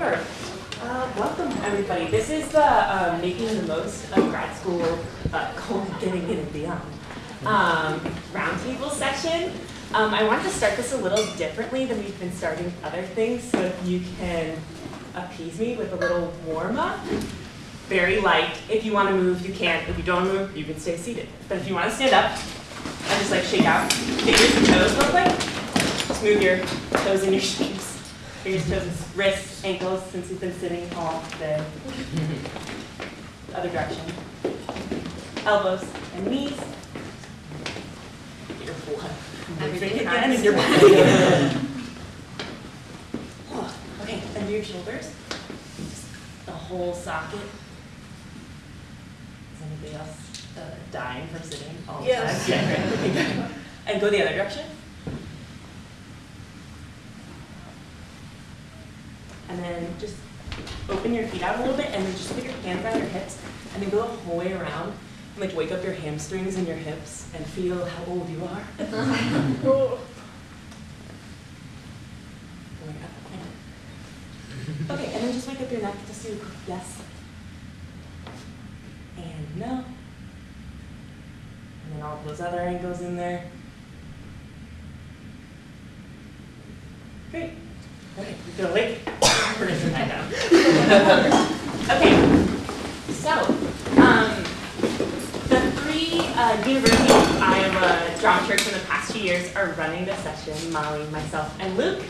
Sure. Uh, welcome, everybody. This is the uh, Making the Most of Grad School, uh, colon, getting in and beyond, um, roundtable session. Um, I want to start this a little differently than we've been starting other things, so if you can appease me with a little warm-up. Very light. If you want to move, you can. If you don't move, you can stay seated. But if you want to stand up and just like shake out, fingers and toes real quick. Just move your toes and your shapes. Fingers, toes, wrists, ankles, since you've been sitting all day. Other direction. Elbows and knees. Your blood moving again in your body. Okay, under your shoulders. Just the whole socket. Is anybody else uh, dying from sitting all the Yes. time? Yeah, great. Okay, good. And go the other direction. And then just open your feet out a little bit and then just put your hands on your hips and then go the whole way around and like wake up your hamstrings and your hips and feel how old you are. Okay, and then just wake up your neck, just do a quick yes. And no. And then all those other angles in there. Great. Okay, you feel awake? We're gonna okay, so, um, the three uh, University of Iowa dramaturgs in the past few years are running the session, Molly, myself, and Luke.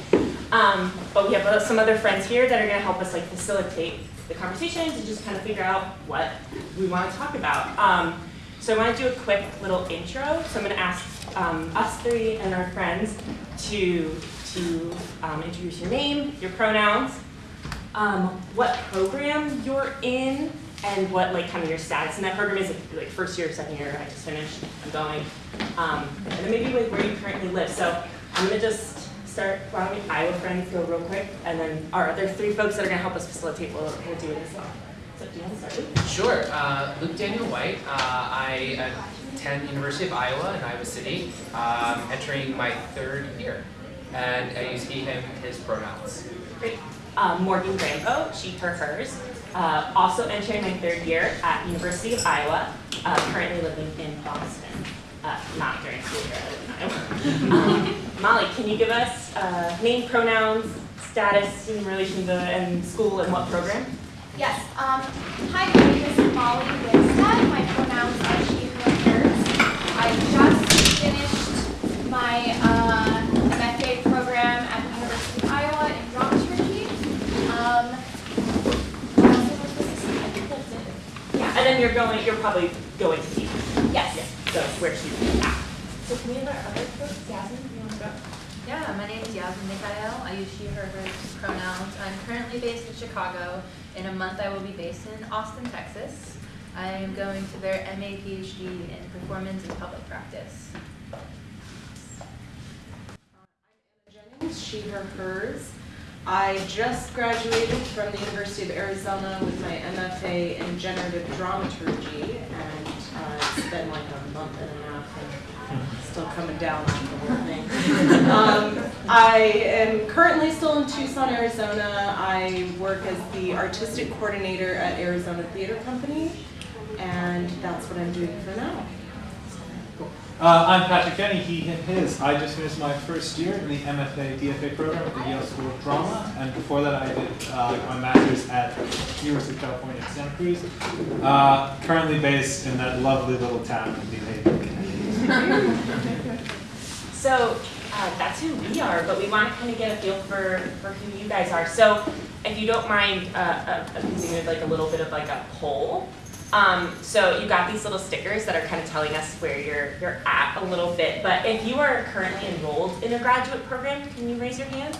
Um, but we have uh, some other friends here that are going to help us like facilitate the conversations and just kind of figure out what we want to talk about. Um, so I want to do a quick little intro. So I'm going to ask um, us three and our friends to to um, introduce your name, your pronouns, um, what program you're in, and what like kind of your status in that program is. Like first year, second year, I just finished, I'm going, um, and then maybe like where you currently live. So I'm to just start, why don't we Iowa friends go real quick, and then our other three folks that are gonna help us facilitate will, will do it as well. So do you want to start, Sure. Uh, Luke Daniel White. Uh, I attend University of Iowa in Iowa City, um, entering my third year. And I use he, him, his pronouns. Great. Um, Morgan Rambo, she, her, hers. Uh, also entering my third year at University of Iowa, uh, currently living in Boston. Uh, not during school year, I live in Iowa. um, Molly, can you give us uh, name, pronouns, status in relation to and school and what program? Yes. Um, hi, my name is Molly Winstead. My pronouns are she, her, hers. I just finished my uh, MFA program at the University of Iowa in dramaturgy. Um, what else was I supposed to say? I think that's it. Yeah. And then you're going, you're probably going to teach. Yes. Yeah, so where she's at. So can we have our other folks, Yasmin, you want to go? Yeah, my name is Yasmin Mikhail. I use she, her, hers pronouns. I'm currently based in Chicago. In a month, I will be based in Austin, Texas. I am going to their MA PhD in performance and public practice. Uh, I'm Emma Jennings, she, her, hers. I just graduated from the University of Arizona with my MFA in generative dramaturgy, and uh, it's been like a month and a half and still coming down on the whole thing. Um, I am currently still in Tucson, Arizona. I work as the artistic coordinator at Arizona Theater Company, and that's what I'm doing for now. Uh, I'm Patrick Kenny, he, his. I just finished my first year in the MFA DFA program at the Yale School of Drama, and before that I did uh, my master's at University of California, Santa Cruz. Uh, currently based in that lovely little town of New Haven. So uh, that's who we are, but we want to kind of get a feel for, for who you guys are. So if you don't mind uh, uh, like a little bit of like a poll. Um, so you got these little stickers that are kind of telling us where you're, you're at a little bit. But if you are currently enrolled in a graduate program, can you raise your hand?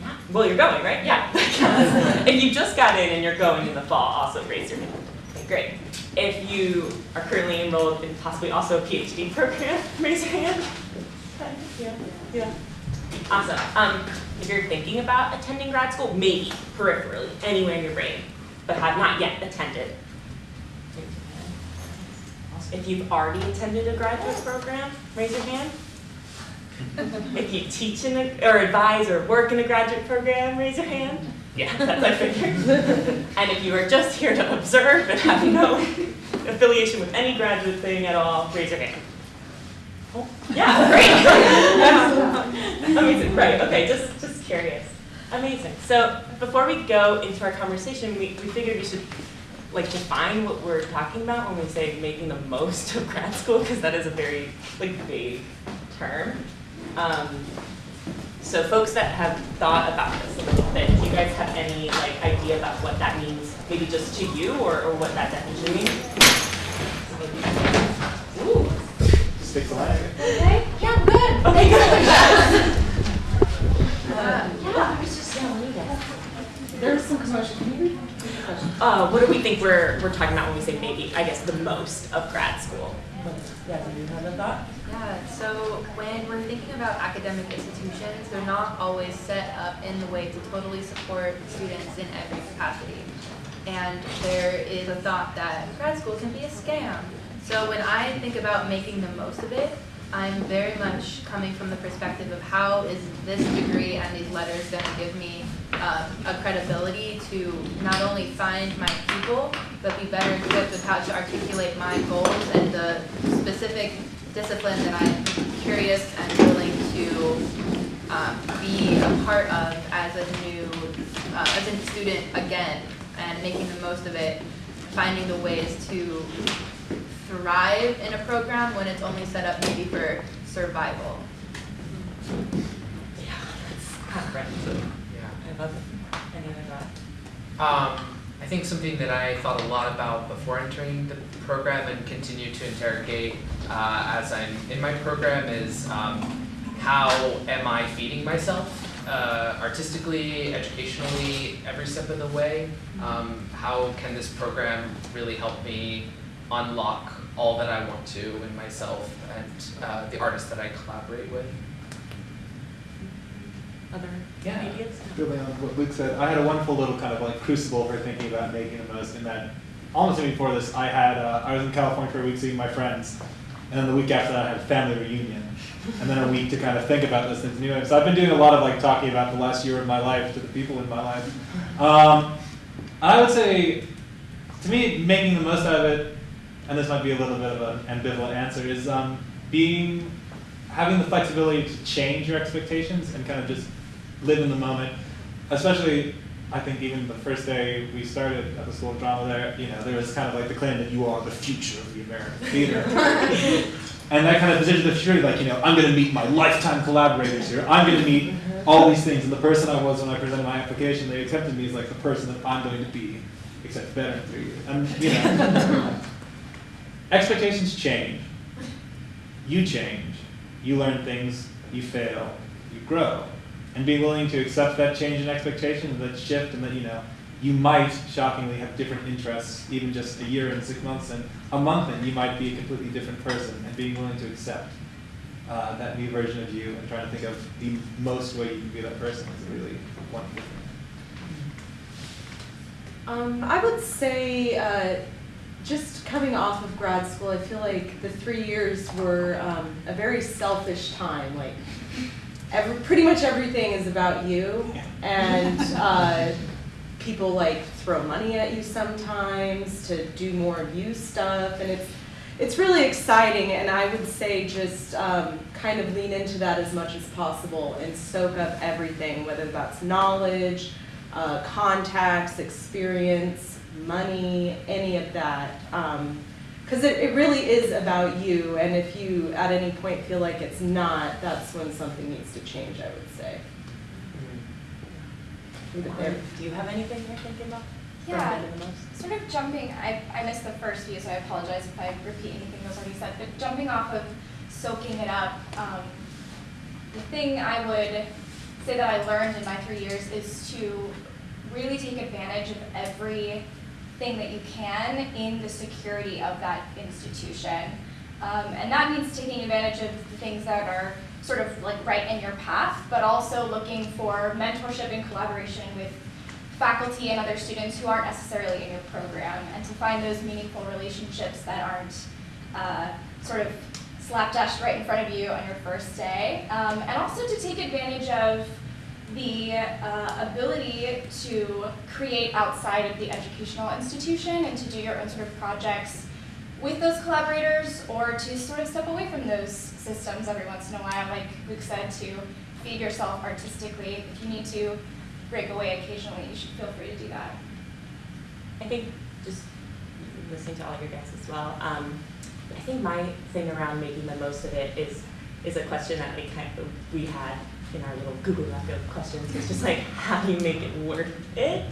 Yeah. Well, you're going, right? Yeah. if you just got in and you're going in the fall, also raise your hand. Okay, great. If you are currently enrolled in possibly also a PhD program, raise your hand. Yeah, yeah. Awesome. Um, if you're thinking about attending grad school, maybe peripherally, anywhere in your brain, but have not yet attended. If you've already attended a graduate program, raise your hand. If you teach in a, or advise or work in a graduate program, raise your hand. Yeah, that's I figured. And if you are just here to observe and have no affiliation with any graduate thing at all, raise your hand. Oh, Yeah, great. Amazing, right, okay, just, just curious. Amazing. So before we go into our conversation, we, we figured we should like define what we're talking about when we say making the most of grad school, because that is a very like vague term. Um, so folks that have thought about this a little bit, do you guys have any like idea about what that means, maybe just to you or, or what that definition means? Ooh, Stick to that. Okay, yeah, good. okay, good. Yeah. I was just yelling at you. There's some commotion. Can you repeat the question? Uh, what do we think we're, we're talking about when we say maybe, I guess, the most of grad school? Yeah, do you have a thought? Yeah, so when we're thinking about academic institutions, they're not always set up in the way to totally support students in every capacity. And there is a thought that grad school can be a scam. So when I think about making the most of it, I'm very much coming from the perspective of how is this degree and these letters going to give me um, a credibility to not only find my people, but be better equipped with how to articulate my goals and the specific discipline that I'm curious and willing to um, be a part of as a new, uh, as a student again, and making the most of it, finding the ways to thrive in a program when it's only set up maybe for survival. Yeah, that's comprehensive. Yeah. I love it. Any other thought? Um, I think something that I thought a lot about before entering the program and continue to interrogate uh, as I'm in my program is um, how am I feeding myself uh, artistically, educationally, every step of the way? Um, how can this program really help me unlock all that I want to in myself and uh, the artists that I collaborate with? Other Yeah. ideas? Building on what Luke said, I had a wonderful little kind of like crucible for thinking about making the most in that almost even before this, I had, uh, I was in California for a week seeing my friends. And then the week after that, I had a family reunion. And then a week to kind of think about those things. New. So I've been doing a lot of like talking about the last year of my life to the people in my life. Um, I would say, to me, making the most out of it, and this might be a little bit of an ambivalent answer, is um, being, having the flexibility to change your expectations and kind of just live in the moment. Especially, I think even the first day we started at the School of Drama there, you know, there was kind of like the claim that you are the future of the American theater. and that kind of position of future, like, you know, I'm going to meet my lifetime collaborators here. I'm going to meet all these things. And the person I was when I presented my application, they accepted me as like the person that I'm going to be, except better in three years. And, you know, expectations change. You change. You learn things. You fail. You grow. And being willing to accept that change in expectations, that shift, and that, you know, you might shockingly have different interests, even just a year and six months and a month in, you might be a completely different person, and being willing to accept uh, that new version of you and trying to think of the most way you can be that person is really wonderful. Um, I would say, uh, just coming off of grad school, I feel like the three years were um, a very selfish time. Like, every, pretty much everything is about you, and uh, people like throw money at you sometimes to do more of you stuff, and it's it's really exciting. And I would say just um, kind of lean into that as much as possible and soak up everything, whether that's knowledge uh, contacts, experience, money, any of that. Um, because it, it really is about you, and if you at any point feel like it's not, that's when something needs to change, I would say. Mm-hmm. Leave um, it there. Do you have anything you're thinking about? Yeah. making the most? Sort of jumping, I, I missed the first few, so I apologize if I repeat anything that was already said, but jumping off of soaking it up, um, the thing I would say that I learned in my three years is to really take advantage of everything that you can in the security of that institution. Um, and that means taking advantage of the things that are sort of like right in your path, but also looking for mentorship and collaboration with faculty and other students who aren't necessarily in your program, and to find those meaningful relationships that aren't uh, sort of slapdash right in front of you on your first day, um, and also to take advantage of the uh, ability to create outside of the educational institution and to do your own sort of projects with those collaborators or to sort of step away from those systems every once in a while, like Luke said, to feed yourself artistically. If you need to break away occasionally, you should feel free to do that. I think just listening to all of your guests as well. Um, I think my thing around making the most of it is is a question that we kind of we had in our little Google Doc of questions. It's just like how do you make it worth it?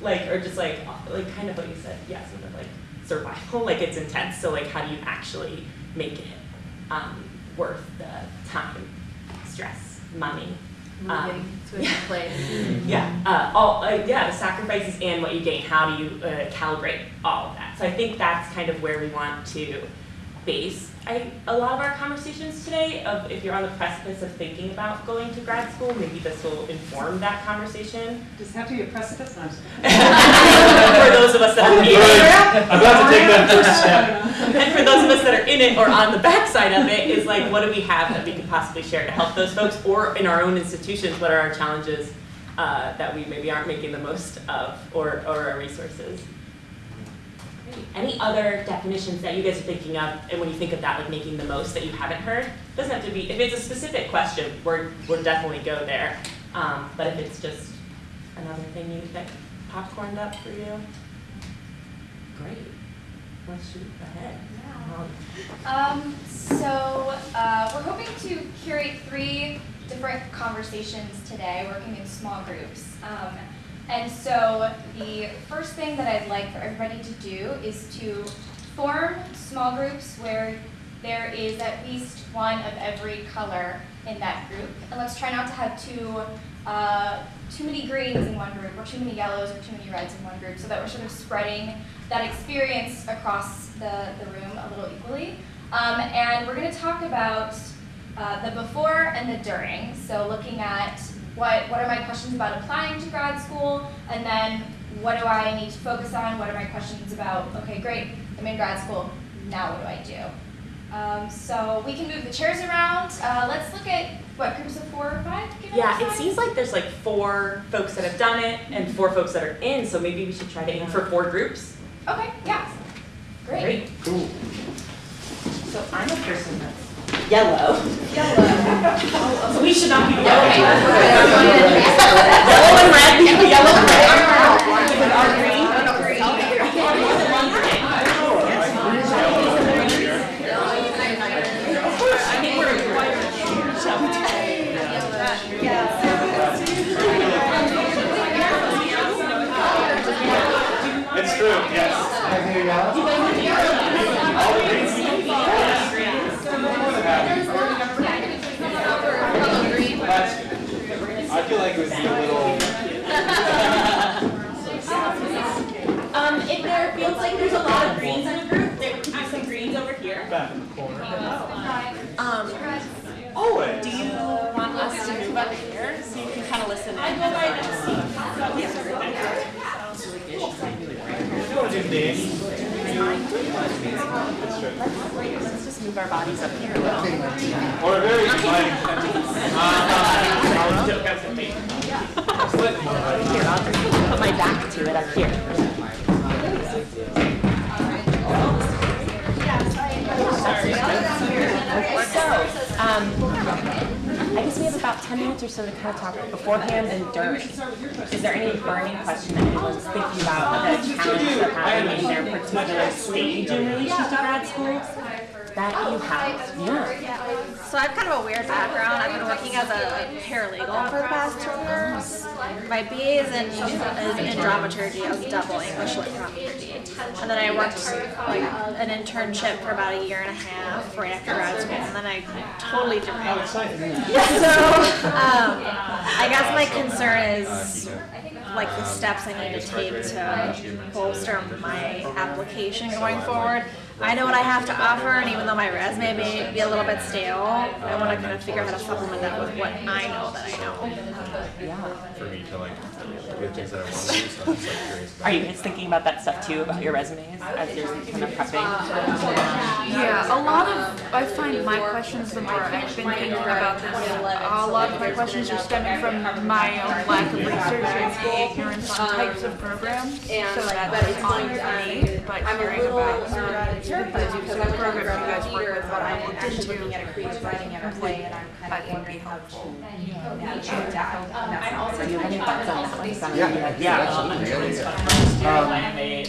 Like or just like like kind of what you said, yeah, sort of like survival. Like it's intense. So like how do you actually make it um, worth the time, stress, money? Moving Um, to a new place. Yeah, uh, all, uh, yeah, the sacrifices and what you gain, how do you uh, calibrate all of that? So I think that's kind of where we want to base I, a lot of our conversations today of if you're on the precipice of thinking about going to grad school, maybe this will inform that conversation. Does it have to be a precipice? No, For those of us that are in it. I'm about to take that first step. And for those of us that are in it or on the backside of it, is like, what do we have that we can possibly share to help those folks? Or in our own institutions, what are our challenges uh, that we maybe aren't making the most of, or, or our resources? Any other definitions that you guys are thinking of, and when you think of that, like making the most that you haven't heard? Doesn't have to be, if it's a specific question, we're, we'll definitely go there. Um, but if it's just another thing you, that popcorned up for you, great. Let's shoot ahead. Um, Um, so uh, we're hoping to curate three different conversations today, working in small groups. Um, and so the first thing that I'd like for everybody to do is to form small groups where there is at least one of every color in that group. And let's try not to have too uh, too many greens in one group, or too many yellows, or too many reds in one group, so that we're sort of spreading that experience across the, the room a little equally. Um, and we're going to talk about uh, the before and the during. So looking at what, what are my questions about applying to grad school, and then what do I need to focus on? What are my questions about, okay, great, I'm in grad school, now what do I do? Um, so we can move the chairs around. Uh, let's look at, what, groups of four or five? Give Yeah, it seems like there's like four folks that have done it and four folks that are in, so maybe we should try to aim for four groups. Okay, yeah. Great. Cool. So I'm a person that's yellow. Yellow. So we should not be yellow. Yellow and red, yellow and red. With our green. I think we're It's true, yes. I feel like it would be a little, Um, if there feels like there's a lot of greens in a group, there could be some greens over here. back in the corner. Um, Always. do you want us to move up here so you can kind of listen in? I go by next seat. You want to do names? Let's just move our bodies up here a little. Or a very inviting. Uh, Joke out with me. Here, I'll just put my back to it up here. So, um, I guess we have about ten minutes or so to kind of talk beforehand and during. Is there any burning question that anyone's thinking about the challenges they're having in their particular stage in relation to grad school? That you have, yeah. So I have kind of a weird background. I've been working as a paralegal for the past two years. My BA is in, is in dramaturgy. I was double English lit dramaturgy. And then I worked like an internship for about a year and a half right after grad school. And then I totally derailed. So um, I guess my concern is like the steps I need to take to bolster my application going forward. I know what I have to offer, and even though my resume may be a little bit stale, I want to kind of figure out how to supplement that with what I know that I know. Yeah. to like get things that I want to do. So I'm just like curious. About Are you guys thinking about that stuff too, about your resumes as you're kind of prepping? Yeah, a lot of, I find my questions, the more I've been thinking about this, a lot of my questions are stemming from my own lack of research and ignorance on types of programs. So that's on me, but hearing about the types of programs you guys work with, what I looked into, I think would be helpful. Um, so you have any thoughts on that Yeah, like- yeah, absolutely, yeah, yeah. Um,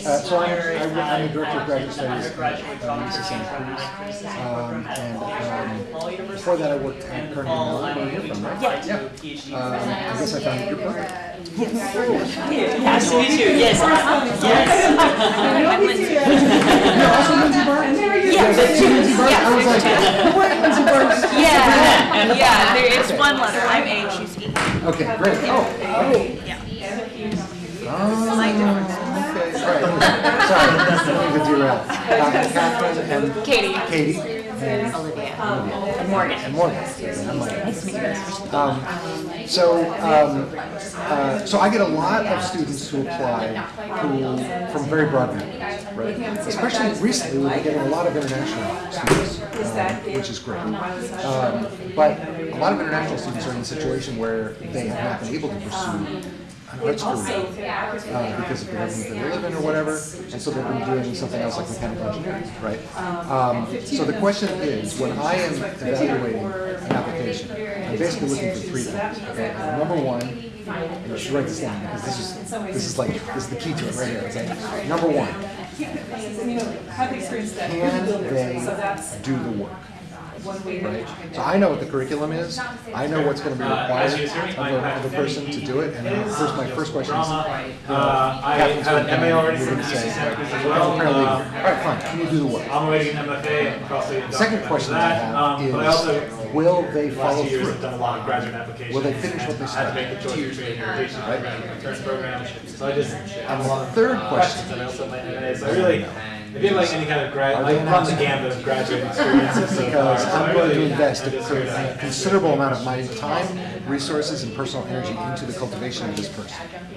uh, so I'm, I'm I'm the director of graduate studies at UC Santa Cruz. Um, and, um, before that I worked at Carnegie Mellon, where you're from, right? Yeah. Yeah. Um, I guess I found your book. Nice to meet you. Yes. You're also Lindsay Barton? Yeah. Lindsay I was like, who are Lindsay Barton? Yeah, yeah, there is one letter, I'm A, she's E. Okay, great. Oh, oh. Oh, okay, right. Sorry, I didn't mean to derail. Uh, Catherine and Katie. Katie and Olivia. Olivia. And Morgan. And Morgan. I'm like, Nice to meet you. Um, so, um, uh, so I get a lot of students who apply who, from very broad backgrounds, right? Especially recently, we've been getting a lot of international students, um, which is great. Um, but a lot of international students are in a situation where they have not been able to pursue an arts career uh, because of the government they live in or whatever, and so they've been doing something else like mechanical engineering, right? Um, so the question is, when I am evaluating an application, I'm basically looking for three things. Okay? Number one, and you should write this down because this is this is like this is the key to it right here. Okay? Number one, can they do the work? Right? So I know what the curriculum is. I know what's going to be required of a, of a person to do it. And then first, my first question is, you know, Uh, I Catherine's have going an to MA already you're from going say, as "Oh, well. apparently, Uh, all right, fine. Can you do the work? I'm awaiting an MFA and The second question I have um, but also, is, will they follow two through? I've done a lot of graduate applications. Will they finish what they and I had to started? make the choice between education program and return program. So I just have a lot of Third questions question. I also my MA. So I really, I did like any kind of grad, like they run the announcing- gamut of graduate experiences so. Because I'm going to invest I a just cur- figured a considerable amount of my time, resources, and personal energy into the cultivation of this person.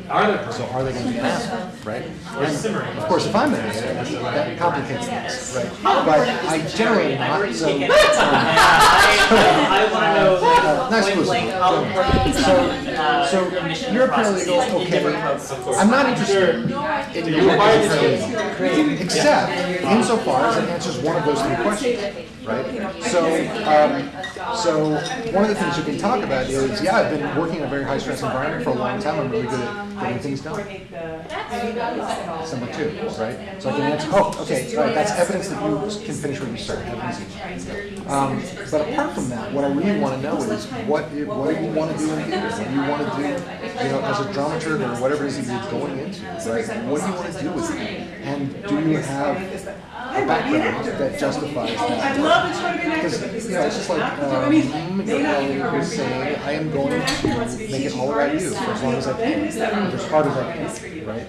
Are there? So are they going to be happy, right? And. Of course, if I'm an answer, that complicates things, right? But I generally am not, so. um, I want to know Uh, nice point listen. blank how important So, uh, so admission you're a paralegal, is in different okay. I'm not interested in You're your required paralegal, except insofar as it answers one of those three questions, right? So, um, so one of the things you can talk about is, yeah, I've been working in a very high stress environment for a long time. I'm really good at getting things done. Number two, right? So I can answer, oh, okay, right, that's evidence that you can finish what you start. Um, but apart from that, what I really want to know is what, what do you want to do in theater? What do you want to do, you know, as a dramaturg or whatever it is that you're going into, right? What do you want to do with it? And do you have a background that justifies that? Because, you know, it's just like, um, your colleague was saying, I am going to make it all about you for as long as I can, or as hard as I can, right?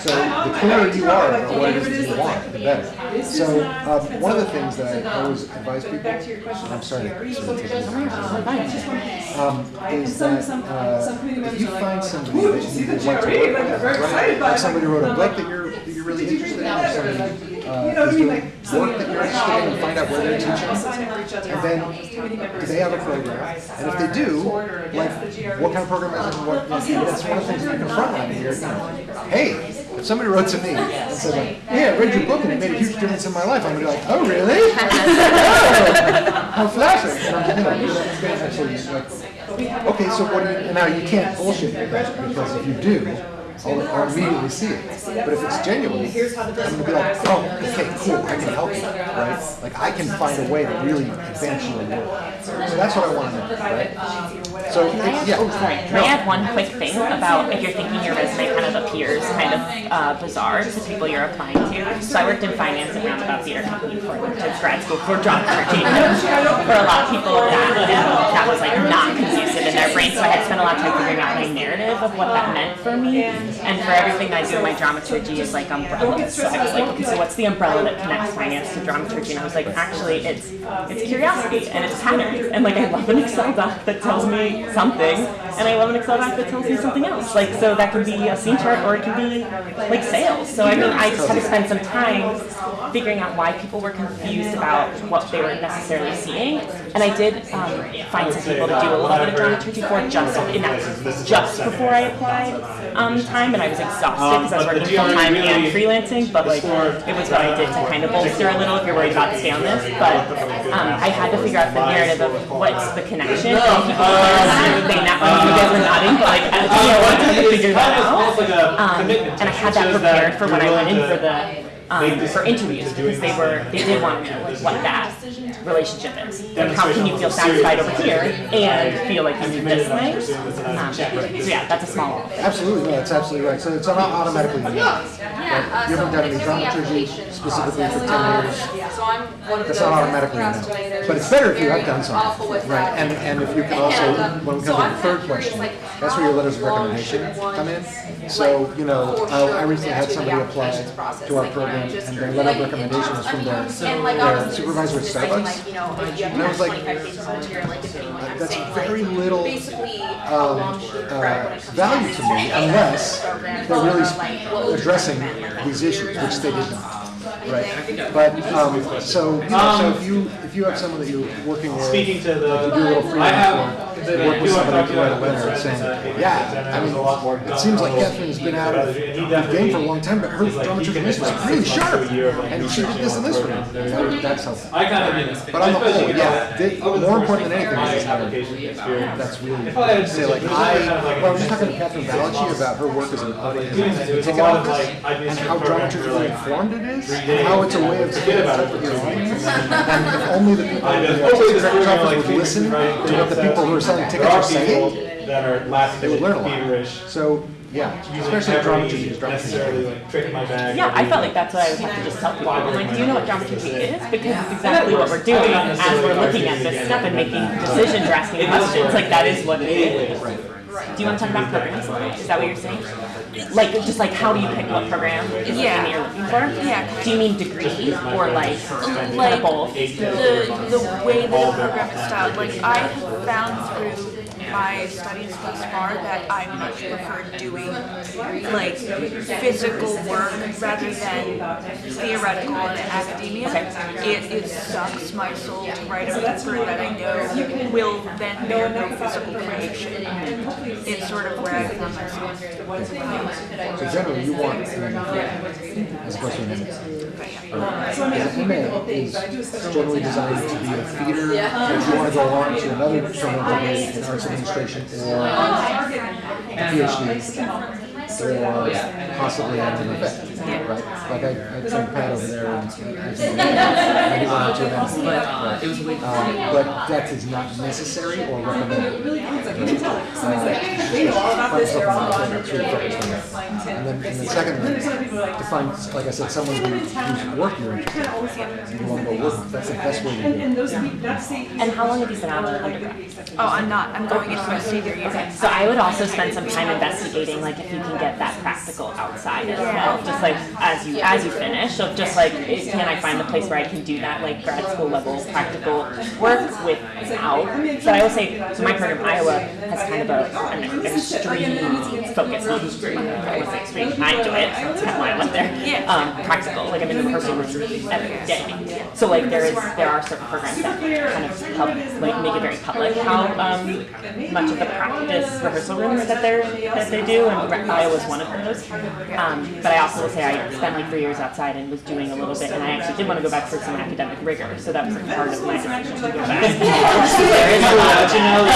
So the clearer you are about what it is that you want, the better. So, um, one of the things that I always advise people, I'm sorry to sort of take you um, is that, uh, if you find somebody that you like to work with, right? Like somebody wrote a book that you're, that you're really interested in, or somebody, uh, is doing work that you're interested in, and find out where they're teaching. And then, do they have a program? And if they do, like, what kind of program is it, and what, that's one of the things you can frontline here. Hey, if somebody wrote to me and said like, yeah, I read your book and it made a huge difference in my life, I'm gonna be like, oh, really? Oh, How flattering. You know, you know, it's gonna actually, like, okay, so what do you, now you can't bullshit me because if you do, I'll, I'll immediately see it. But if it's genuine, I'm gonna be like, oh, okay, cool, I can help you, right? Like, I can find a way to really advance your work. So that's what I wanna know, right? So, Can I add, yeah. oh, sorry, can I add one quick thing about if you're thinking your resume kind of appears kind of uh, bizarre to people you're applying to? So I worked in finance at Roundabout Theater Company before I went to grad school for dramaturgy. For a lot of people, that, that was like not conducive in their brain, so I had to spend a lot of time figuring out my narrative of what that meant for me. And for everything I do, my dramaturgy is like umbrella. So I was like, okay, so what's the umbrella that connects finance to dramaturgy? And I was like, actually, it's it's curiosity and it's patterns. And like I love an Excel doc that tells me something and I love an Excel doc that tells me something else. Like, so that could be a scene chart or it could be like sales. So I mean, I just had to spend some time figuring out why people were confused about what they were necessarily seeing. And I did um, find some people to do a little bit of dramaturgy for just in that just before I applied um, time, and I was exhausted because I was working full time and freelancing. But like, it was what I did to kind of bolster a little if you're worried about to stay on this. But um, I had to figure out the narrative of what's the connection. And people were they not, you guys were nodding, but like, I, you know, I had to figure that out. Um, and I had that prepared for when I went in for the um, for interviews because they were they did want to know like, what that relationship is. Like how can you feel satisfied over here and feel like you do this way? Um, so yeah, that's a small. office. Absolutely, no, that's absolutely right. So it's not automatically unique. Right? You haven't done any dramaturgy specifically for ten years. That's not automatically enough. But it's better if you have done something, right? And, and if you can also, when we come to the third question, that's where your letters of recommendation come in. So, you know, I I recently had somebody apply to our program and their letter of recommendation was from their, their supervisor at Starbucks. And I was like, that's very little um, uh, value to me unless they're really addressing these issues, which they did not. Right, but, um, so, you know, so if you, if you have someone that you're working with, Speaking to the, do a little I have, freelance the, work, work with do want to somebody talk to write a letter this, saying, yeah, I mean, it seems like Catherine's been out of the game for a long time, but her dramaturgy was really sharp, and she did this and this for me. That's helpful. I kind of, But on the whole, yeah, the- Other more important than anything is this narrative. application experience. That's really, I had to say like, I, kind of like well, I was a- talking to Catherine Balachi about her work as an, as a It's a ticket office, and how dramaturgically informed it is, and how it's a way of Forget staying in about it. with your audience. And if only the people I in just- the hopefully this director's program, like, office would listen to what the people who are selling There tickets are are saying, people that are last they would learn a lot. feverish. So, yeah, Using especially every dramaturgy is necessarily dramaturgy. like trick my bag. Yeah, I felt like that's what I would have to just tell people. I'm like, do you know what dramaturgy is? Because it's exactly what we're doing as we're looking at this stuff and making decisions or asking questions. Like that is what it is. Do you want to talk about programs? a little bit? Is that what you're saying? Like, just like, how do you pick what program is the thing you're looking for? Yeah. Do you mean degree or like, kind like both? the the way that the program is styled. Like I have found through my studies thus far that I much prefer doing like physical work rather than theoretical and academia. It it sucks my soul to write a paper that I know will then bear no physical creation. It's sort of where I found myself. So generally, you want, as opposed to an MA. As an MA is generally designed to be a feeder, if you want to go on to another terminal degree in arts administration or a PhD, or possibly an MFA, right? Like I, I some Pat over there and I he went to an MFA. It was a way Um, but that is not necessary or recommended. And then, and then secondly, to find, like I said, someone who, whose work you're interested in, you want to go work that's the best way to do it. And how long have you been out of undergrad? Oh, I'm not. I'm going into my senior year. So I would also spend some time investigating, like if you can get that practical outside as well, just like as you as you finish. So just like, can I find a place where I can do that like grad school level practical work without? So I would say, so my program Iowa has kind of a an extreme focus on. I say extreme. I enjoy it. That's kind of why I went there. Um, practical, like I'm in the person every day. So like there is there are certain programs that kind of help like make it very public how um, much of the practice rehearsal rooms that they're that they do, and Re- was one of those. Um, but I also will say I spent like three years outside and was doing a little bit, and I actually did want to go back for some academic rigor, so that was a part of my decision to go back. there is a lot, you know,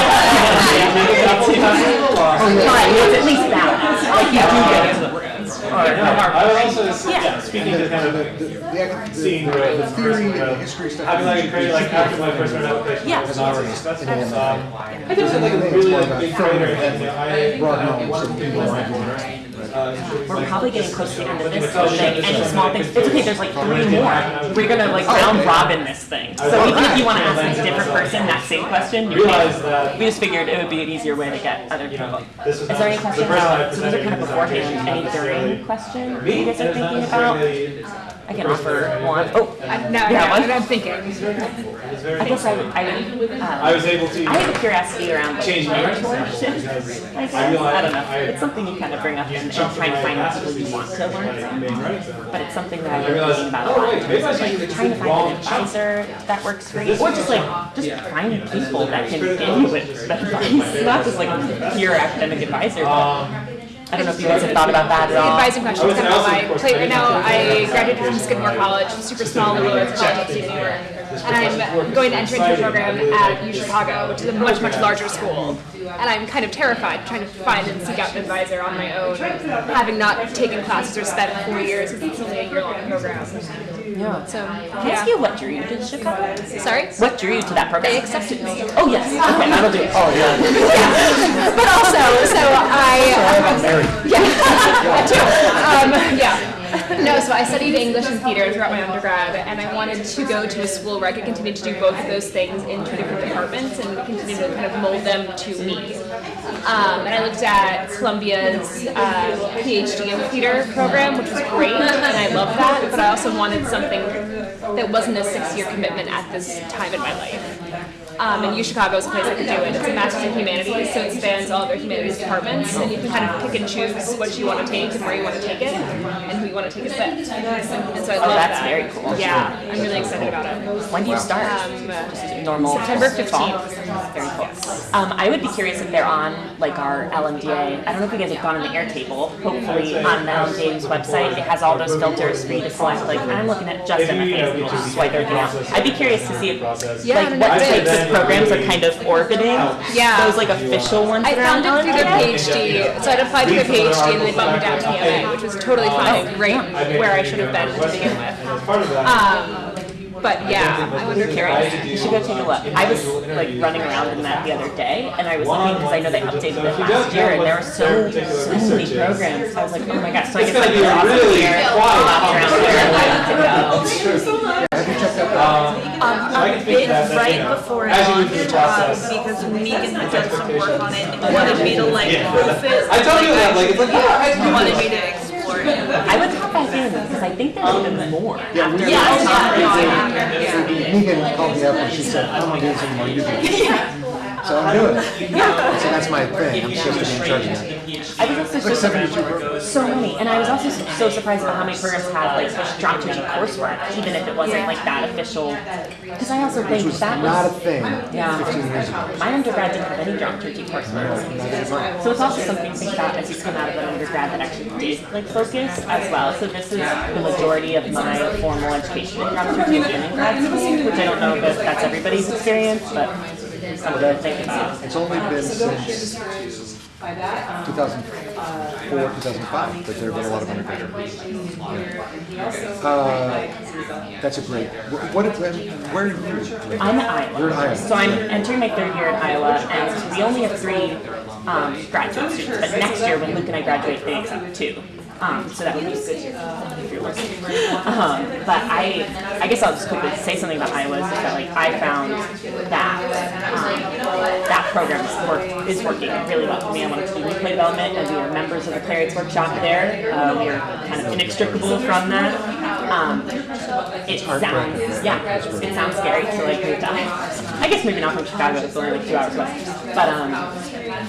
Fine, it's at least balance. Like you do get into the rooms. Or, I would also, s- Yeah. yeah, speaking to kind of The, the, the, the, seeing the, the, the the theory and the uh, history stuff. having like a is- like after my first round application. Yeah. was not really- that's, In the um, MFA. I think it's like a really like big filling trainer, and, you know, I. broad I knowledge work people people around you. right? We're probably getting close to the end of this whole thing, any small things, it's okay, there's like three more. We're gonna like round robin this thing. So even if you wanna ask a different person that same question, you can. We just figured it would be an easier way to get other people. Is there any questions about, so these are kind of beforehand, any during question you guys are thinking about? I can offer one. Oh, I- No, Yeah, no, one? I'm thinking. I guess I would, I would, um, I was able to I have a curiosity around like change my mentorship. I I don't know, it's something you kind of bring up and, and try jumped and find out master's people you want to learn in from. But it's something that I I've been thinking about a oh, lot, wait, in maybe terms I of should like trying to find an advisor that works for you, or just like, just find people that can give you advice, not just like pure academic advisor, but I don't know if you guys have thought about that at all. Advising questions kind of on my plate right now. I graduated from Skidmore College, a super small liberal arts college upstate New York. And I'm going to enter into a program at U Chicago, which is a much, much larger school. And I'm kind of terrified trying to find and seek out an advisor on my own, having not taken classes or spent four years because it's only a year-long program. Yeah. So, Can I ask you what drew you to Chicago? Sorry? What drew you to that program? They accepted me. Oh, yes, okay, that'll do it. Oh, yeah. yeah. but also, so I. Yeah, that too. Um, yeah. No, so I studied English and theater throughout my undergrad, and I wanted to go to a school where I could continue to do both of those things in two different departments and continue to kind of mold them to me. Um, and I looked at Columbia's uh, PhD in theater program, which was great, and I loved that, but I also wanted something that wasn't a six-year commitment at this time in my life. Um, and U Chicago is a place I could do it. It's a Master's in Humanities, so it spans all of their humanities departments, and you can kind of pick and choose what you want to take and where you want to take it, and who you want to take it with. And so I Oh, love that's that. very cool. Yeah, I'm really excited about it. When do you start? Um, Just normal September fall? 15th. Very cool. Um, I would be curious if they're on like our LMDA. I don't know if you guys have gone on the Airtable. Hopefully on the LMDA's website, it has all those filters for you to select. Like I'm looking at just MFAs and swipe everything out. I'd be curious to see if Yeah, like what it types is. of programs are kind of orbiting Yeah. those like official ones I that found it through their PhD, so I'd applied to their PhD and they bumped me down to the MA, which was totally fine, great, where I should have been to begin with. Part of that. Um, but yeah, I would be curious. You should go take a look. I was like running around in that the other day, and I was looking because I know they updated it last year, and there were so so many programs. I was like, oh my gosh! So I guess like you're awesome really here, quiet lots around here, and I need to go. Have you checked out that? Um, a think bit that, that, right before it as you move through launched, the uh, because Megan had done some work on it and wanted me to like Yeah. proof it. I told you that, like, it's like, yeah, I She wanted me to explore it. I would hop back in because I think there's even more. Yeah, after Yeah, yeah, yeah. Megan called me up and she said, I'm not doing this anymore, you do it. So I'm doing it. So that's my thing, I'm supposed to be in charge of that. I was also It's so surprised, so many, and I was also so so surprised about how many programs had like such dramaturgy coursework, even if it wasn't like that official. Because I also think Which was that not a thing Yeah. 15 years ago. my undergrad didn't have any dramaturgy coursework. So it's also something to think about as you come out of an undergrad that actually did like focus as well. So this is the majority of my formal education in dramaturgy has been in grad school, which I don't know if that's everybody's experience, but something to think. It's only been since 2004, 2005 that there have been a lot of undergraduates. Yeah. Uh, That's a great, wh- what, where where are you? I'm at Iowa. You're in Iowa. So I'm entering my third year in Iowa, and we only have three um, graduate students. But next year, when Luke and I graduate, they accept two. Um, so that would be good if you're listening. Um, but I, I guess I'll just quickly say something about Iowa. Is that like I found that um, that program is, work, is working really well for me. I wanted to do replay development, and we are members of the Playwrights Workshop there. Uh, we are kind of inextricable from that. Um, it sounds, yeah, it sounds scary to like move to Iowa. I guess maybe not from Chicago, it's only like two hours west. But, um,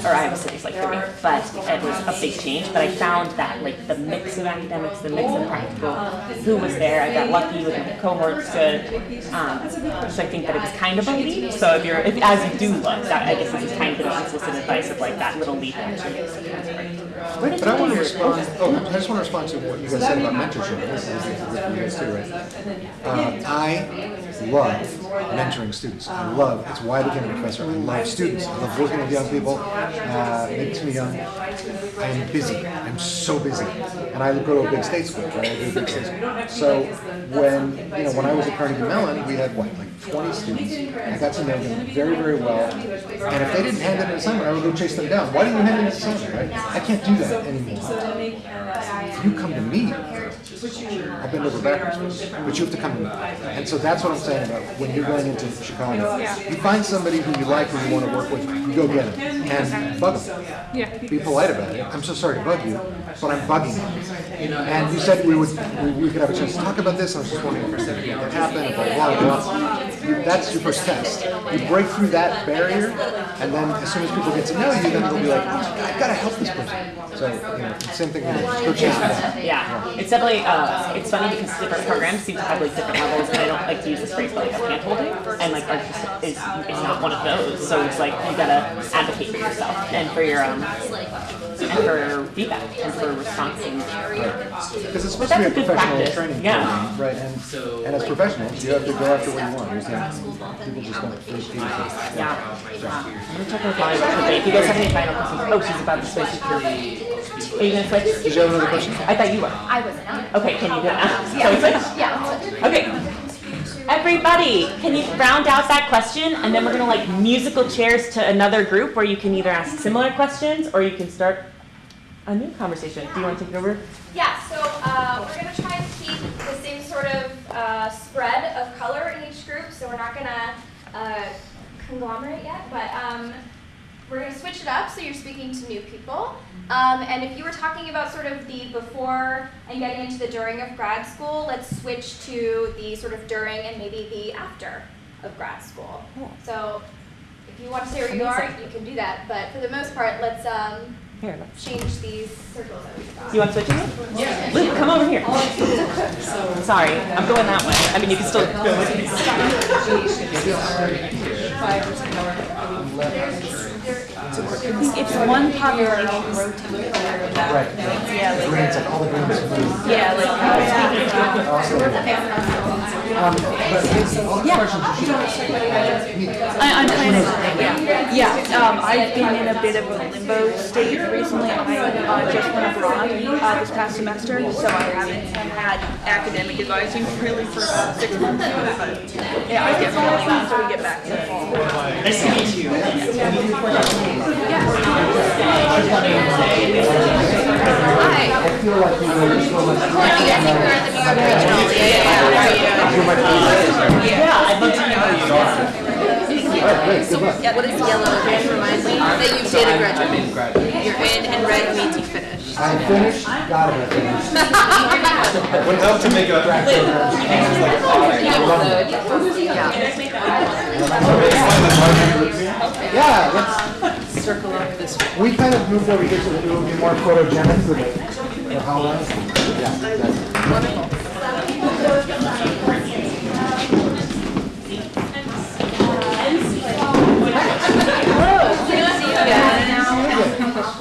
or Iowa City's like three. But it was a big change. But I found that like the mix of academics, the mix of practical, who was there. I got lucky with my cohorts good. Um, so I think that it was kind of a leap. So if you're, if, as you do look, that I guess this is kind of an unsolicited advice of like that little leap actually makes a difference. Where did But I want to respond, oh, I just want to respond to what you guys said about mentorship. This is guys too, right? Uh, I love mentoring students. I love, it's why I became a professor. I love students. I love working with young people. Uh, makes me young. I am busy. I'm so busy. And I go to a big state school, right? I big state school. So when, you know, when I was at Carnegie Mellon, we had what, like 20 students. I got to know them very, very well. And if they didn't hand in an assignment, I would go chase them down. Why didn't you hand in an assignment, right? I can't do that anymore. You come to me, I'll bend over backwards, but you have to come to me. And so that's what I'm saying about when you're going into Chicago. You find somebody who you like, who you want to work with, you go get them and bug them. Yeah. Be polite about it. I'm so sorry to bug you, but I'm bugging you. And you said we would, we- we could have a chance to talk about this, I was just wondering if something could happen, and blah, blah, blah. That's your first test. You break through that barrier, and then as soon as people get to know you, then they'll be like, "Oh, I've gotta help this person. So, you know, same thing, go chase. Yeah, it's definitely, uh, it's funny because different programs seem to have like different levels, and I don't like to use this phrase, but like hand holding, and like just is, is not one of those, so it's like you gotta advocate for yourself and for your, um, and for feedback and for response and. Because it's But supposed to be a that's a good professional practice, training yeah. program, right? And, and as professionals, you have to go after what you want. You can't, people just don't free feed. Yeah. I'm gonna check with Molly real quickly. If you guys have any final questions, oh, she's about to switch. Are you gonna switch? Did you have another question? I thought you were. I wasn't. Okay, can you do it now? Shall we switch? Yeah. Okay. Everybody, can you round out that question and then we're gonna like musical chairs to another group where you can either ask similar questions or you can start a new conversation. Do you want to take it over? Yeah, so uh, we're gonna try and keep the same sort of uh, spread of color in each group. So we're not gonna uh, conglomerate yet, but um, we're gonna switch it up. So you're speaking to new people. Um, and if you were talking about sort of the before and getting into the during of grad school, let's switch to the sort of during and maybe the after of grad school. So if you want to stay where you are, you can do that. But for the most part, let's um, Here, let's- change these circles that we've got. You want to switch it? Yeah. Luke, come over here. Sorry, I'm going that way. I mean, you can still go with me. It's one population rotating. Right. Yeah, like, Green, it's like all the greens are blue. yeah, like, uh, Awesome. Um, but all the questions you should. I, I'm kind of, yeah, yeah, um, I've been in a bit of a limbo state recently. I, uh, just went abroad, uh, this past semester, so I haven't had academic advising really for about six months. But, yeah, I definitely want to get back to the fall. Nice to meet you. I feel like you know, you're so much. You're my favorite. Yeah, I'd love to know you. All right, great, good luck. Yeah, what is yellow? Just remind me that you did a graduate. You're in, and red means you finished. I'm finished, gotta. Would help to make a Yeah, let's. Circle up this. We kind of moved over here so that it will be more photogenic for the, for Halloween. Yeah, exactly.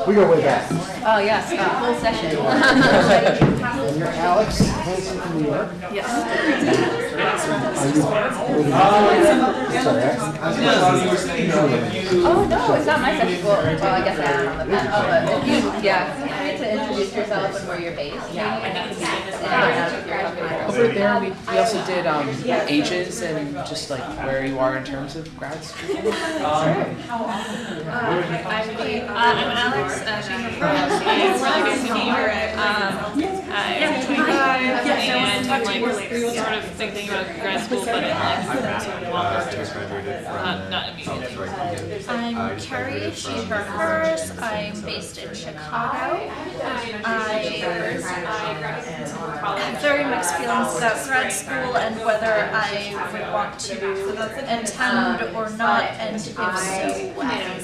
We go way back. Oh, yes, uh, full session. And you're Alex Hanson from New York. Yes. Are you living in Sorry, I- Oh, no, it's not my session. Well, well, I guess I am on the pen. Oh, but if you, yeah, you need to introduce yourself and where you're based. Yeah. Over there, we, we also did um, ages and just like where you are in terms of grad school. I'm uh, I'm Alex, uh, she's from, it's really good to meet. Um, I'm twenty-five, and like, we're sort of thinking about grad school, but in like, uh, sort of longer term, not, not immediately. I'm Carrie, she, her, hers. I'm based in Chicago. I have very mixed feelings about grad school and whether I would want to attend or not, and if so, when.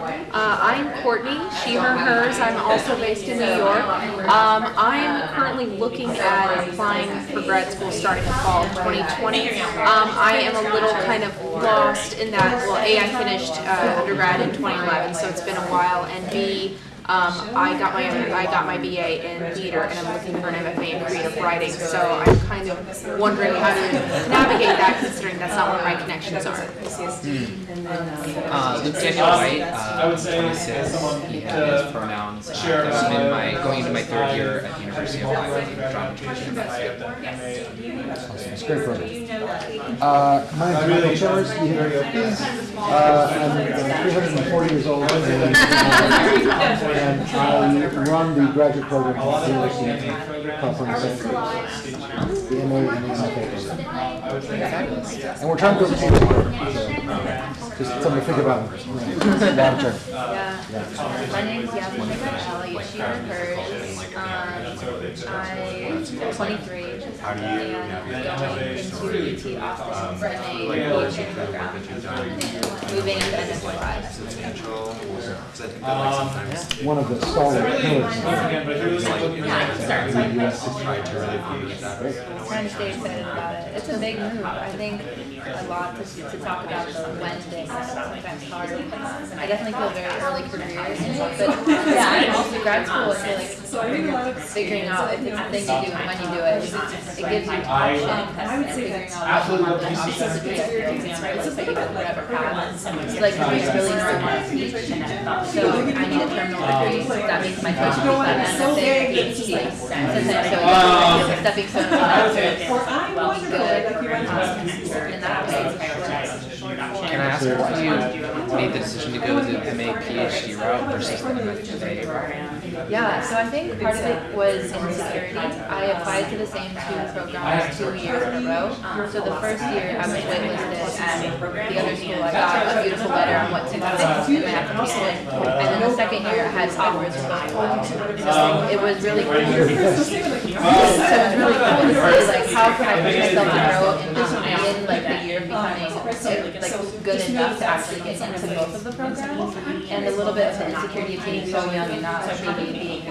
Uh, I'm Courtney, she, her, hers. I'm also based in New York. Um, I'm currently looking at applying for grad school starting in fall of 2020. Um, I am a little kind of lost in that, well, A, I finished uh, undergrad in 2011, so it's been a while, and B, Um, I got my I got my BA in theater, and I'm looking for an MFA in creative writing. So I'm kind of wondering how to navigate that, considering that's not where my connections are. Uh, Luke Daniel White, uh, I would say, 26, someone he to had his pronouns. Uh, share this is in my, my going into my third year at the University of Iowa, dramaturgy and It's a great program. Uh, my name's Michael Chemers, you hear me, please. Uh, I'm uh, 340 years old, and, I run the graduate program at the University of California, San Diego. The MA and the MFA program. And we're trying to build an MA program, so just something to think about. Long term. Yeah. My name's Yasmin Mikael. You should. Um, I'm 23 and I'm going into UT Austin for a PhD program. Moving into NSY. One of the stalwart pillars of Again, but who's looking at the US history. Trying to stay excited about it. It's a big move. I think a lot to, to talk about the when thing sometimes hard. I definitely feel very early careers, but yeah, and also grad school, I feel like figuring out if it's a thing you do and when you do it, it gives you option and figuring out what you want the options to be at your exam, right? Let's say you have whatever path. It's like I really know I want to teach, so I need a terminal degree. That means my coach will be an MFA or PhD. Sometimes so it's a stepping stone to that to be good. in that way. Can I ask why you made the decision to go the MA PhD route versus the MFA route? Yeah, so I think part of it was insecurity. I applied to the same two programs two years in a row. So the first year I was waitlisted and the other school I got a beautiful letter on what to do in my application. And then the second year I had offers from both. So it was really cool. So it was really cool to see like how can I push um, myself to grow in like the becoming like good enough to actually get into both of the programs. And a little bit of the insecurity of being so young and not maybe being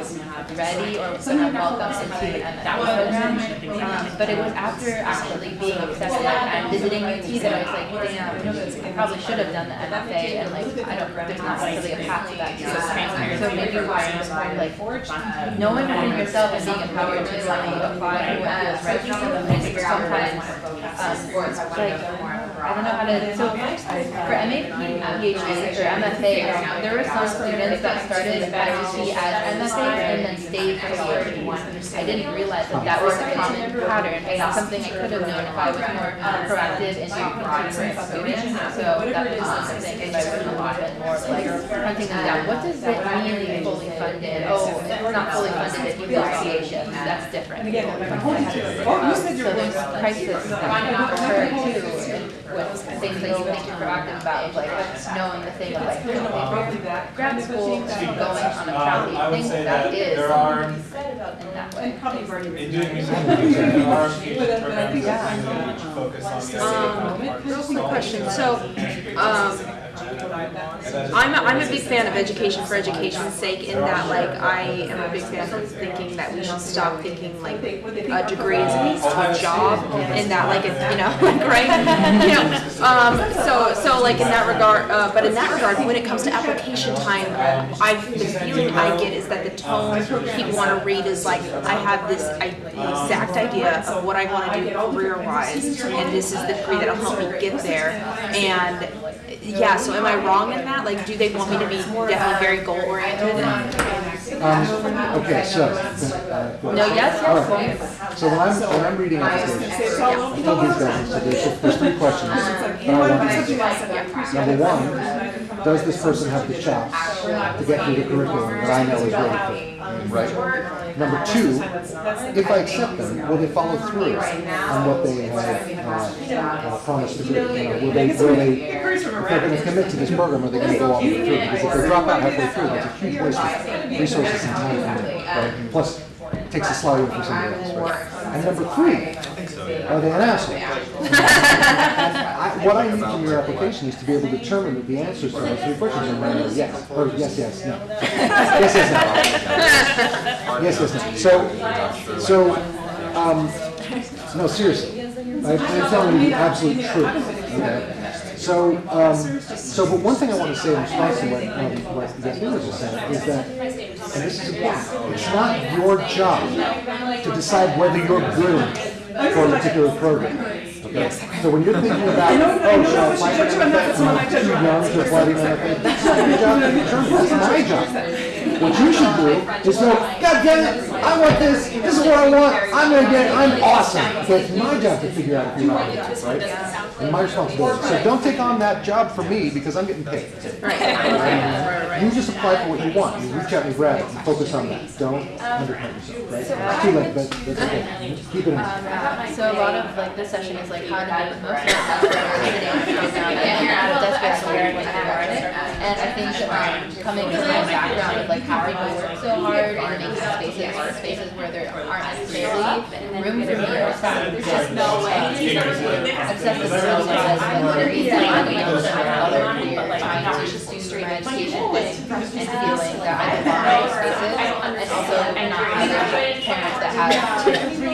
ready or kind of welcome into an MFA program. Um, but it was after actually being accepted and visiting UT that I was like, damn, I probably should have done the MFA and like I don't, there's not really a path to that. So maybe was like knowing within yourself and being empowered to like apply as uh, ready. I think sometimes like I don't know how to. So for MA, PhD or MFA, there were some students that started at UT as MFA and then stayed for PhD. I didn't realize that that was a common pattern, and something I could have known if I was more proactive in continuing students. So that was something if I was a little bit more like hunting them down. What does it mean fully funded? Oh, it's not fully funded do association. That's different. Um, so there's crisis that occur too with things that you think you're proactive about, like knowing the thing of like grad school, going on a proud thing that is there are, in that way. in doing music, there are PhD programs that which focus on the Um, same real quick question, so, um, I'm a, I'm a big fan of education for education's sake in that like I am a big fan of thinking that we should stop thinking like a degree is a job and that like it's, you know, like, right? You know, um, so, so like in that regard, uh, but in that regard, when it comes to application time, I, the feeling I get is that the tone people wanna read is like, I have this I- exact idea of what I wanna do career-wise and this is the degree that'll help me get there. And yeah, so am I wrong in that? Like, do they want me to be definitely very goal oriented? Um, okay, so. uh, No, yes, yes, right. So when I'm, when I'm reading applications, I told these guys, so there's, there's three questions that I want to answer. Number one, does this person have the chops to get through the curriculum that I know is really for, right? Number two, if I accept them, will they follow through on what they have, uh, uh, promised to do? You know, will they, will they, if they're gonna commit to this program, are they gonna go all the way through? Because if they drop out halfway through, that's a huge waste of resources and time right? Plus, takes a slot away from somebody else, right? And number three, are they an asshole? I- What I need from your application is to be able to determine that the answers to those three questions are no, no, yes, or yes, yes, no. Yes, yes, no. Yes, yes, no. So, so, um, no, seriously, I- I'm telling you the absolute truth, okay? So, um, so, but one thing I want to say in response to what, um, what Yasmin was just saying is that, and this is important, it's not your job to decide whether you're good for a particular program. Okay? So when you're thinking about, oh, should I apply for MFA? Am I too young to apply to MFA? That's not your job that's my job. What you should do is go, God damn it, I want this, this is what I want, I'm gonna get it, I'm awesome. So it's my job to figure out if you're not good, right? And my responsibility. So don't take on that job for me because I'm getting paid. You just apply for what you want, you reach out and grab it, and focus on that. Don't undercut yourself, right? It's too late, but that's okay. Keep it in. mind. So a lot of like this session is like how to make the most of it after sitting program and out of desperate somewhere when I learn it. And I think um, coming from my background of like how people work so hard and making spaces or spaces where there aren't necessarily room for me. or some there's just no way. Excessive services whether it's like you know some other career trying to pursue my education. Thing and feeling that. I belong in those spaces and also not having parents that have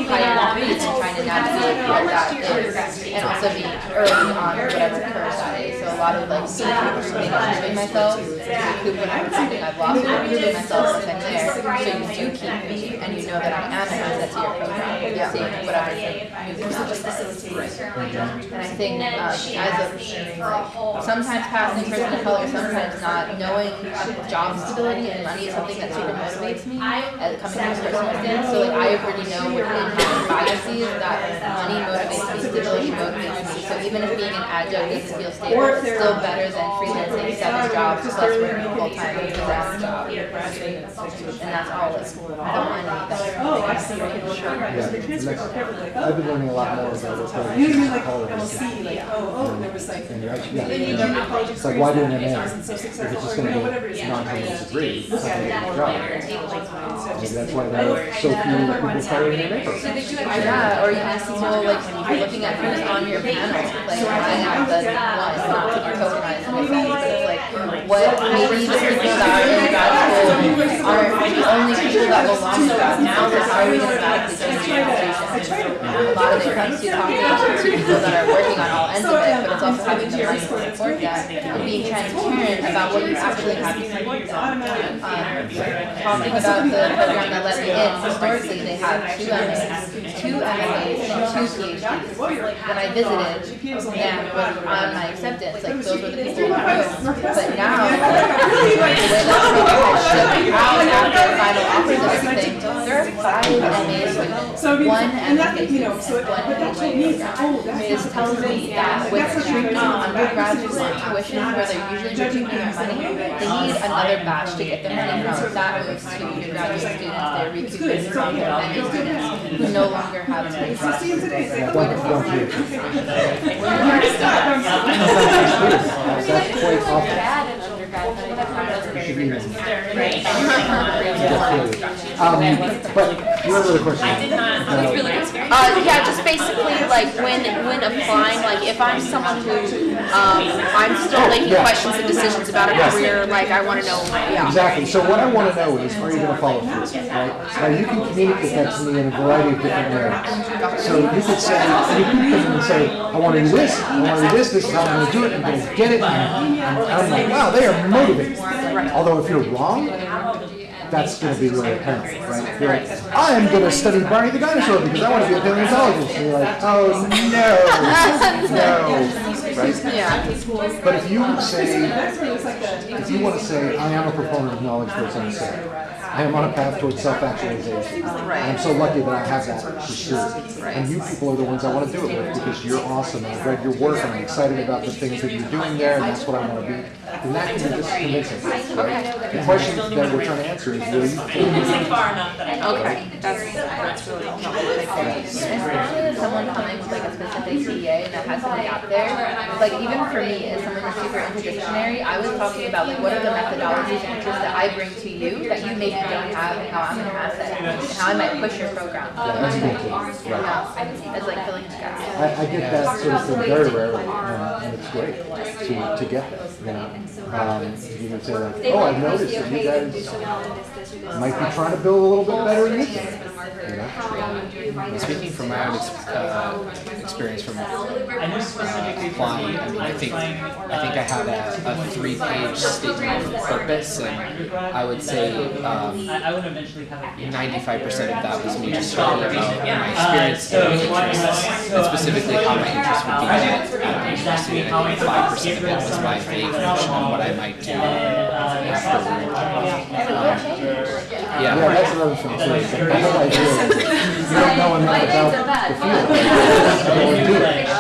high needs and trying to navigate what that is and also being early on whatever curve that is. So a lot of like me proving myself, recoup what I'm thinking I've lost, but proving myself since I'm there. So you do keep me and you know that I am an asset to your program. Yeah. Seeing whatever new And I think uh, as a sometimes passing person of color, sometimes not. knowing job stability and money is something that super motivates me as coming from a circumstance. So like I already know within my biases that money motivates me, stability motivates me. So even if being an adjunct doesn't feel stable, it's still better than freelancing seven jobs plus working full time designer job. And that's all like I don't mind any better. Oh, I see, okay, Yeah, right, the transcript, next- okay, like, I've been oh. learning a lot more about what's going on. You I mean, like, Color I will is- like, oh, oh, there was like, And you're actually, yeah. do your college It's like, why do an experience, MA? that wasn't so If it's just gonna be whatever it is. non-criminal degree, it's not gonna be a all job. right, table like Maybe that's why there are so few people starting an MA program. Yeah, or even people like looking at who's on your panel, like I am the one, be tokenized but it's like what maybe the people that are in grad school aren't the only people that belong to school, so how are we gonna radically change the conversation? A lot of it comes to talking to people that are working on all ends of it, but it's also having the money to support that and being transparent about what you actually have to support them. Um, talking about the program that let me in, historically, they had two MAs, two MFAs, and two PhDs. When I visited and on my acceptance, like those were the people room. But now, the way that the program has shifted out after final offers and everything, there are five MAs with So, I mean, one and that, you know, so, and one but that told PhD me, oh, that's. Um, this tells me that with strict undergraduate tuition, where they're usually recouping their money, they need another batch to get their money from. That moves to your graduate students, they're recouping from their MA students. Who no longer have to pay. See you today, say, Yeah, don't, don't do it. That's That's quite often. Bad in undergrad, but I thought You should be- Right. Um, but your other question. I did not, I was really good. Uh, yeah, just basically like when when applying, like if I'm someone who um, I'm still making yeah. questions and decisions about a Yes. career, like I want to know, yeah. Exactly. So what I want to know is, are you going to follow through? Right? Now you can communicate that to me in a variety of different ways. So you could say, you could come in and say, I want to do this, I want to do this, this is how I'm going to do it, and go get it. And I'm like, wow, they are motivated. Although if you're wrong, that's going to be really apparent, right? You're like, I am going to study Barney the dinosaur because I want to be a paleontologist. And you're like, oh no, no, right? Yeah. But if you say, if you want to say, I am a proponent of knowledge first unsaid, I am on a path towards self-actualization. And I'm so lucky that I have that pursuit. And you people are the ones I want to do it with because you're awesome. I've read your work and I'm excited about the things that you're doing there and that's what I want to be. And that can be just convincing. Right? The question that we're trying to answer is, will you? Far enough that I. Okay, that's that's really helpful. Someone coming with like a specific CEA that has somebody out there, like even for me as someone who's super interdisciplinary, I was talking about like what are the methodologies and interests that I bring to you that you maybe don't have and how I'm an asset and how I might push your program. Yeah, that's cool too. Right. Yeah, it's like filling the gap. I, I get that sort of thing very rarely, and, and it's great to, to get that, you know. Um, you can say like, oh, I've noticed that you guys might be trying to build a little bit better in this. You know? Speaking from my own ex- uh, experience from applying, I mean, I think I think I had a, a three-page statement of purpose, and I would say um, 95% of that was me just talking about my experience and interests, and specifically how my interests would be met at the. And I think 5% of it was my vague notion of what I might do afterward. Um, Yeah, yeah. that's another thing too. is The whole idea is you don't know enough about the field. What we do. And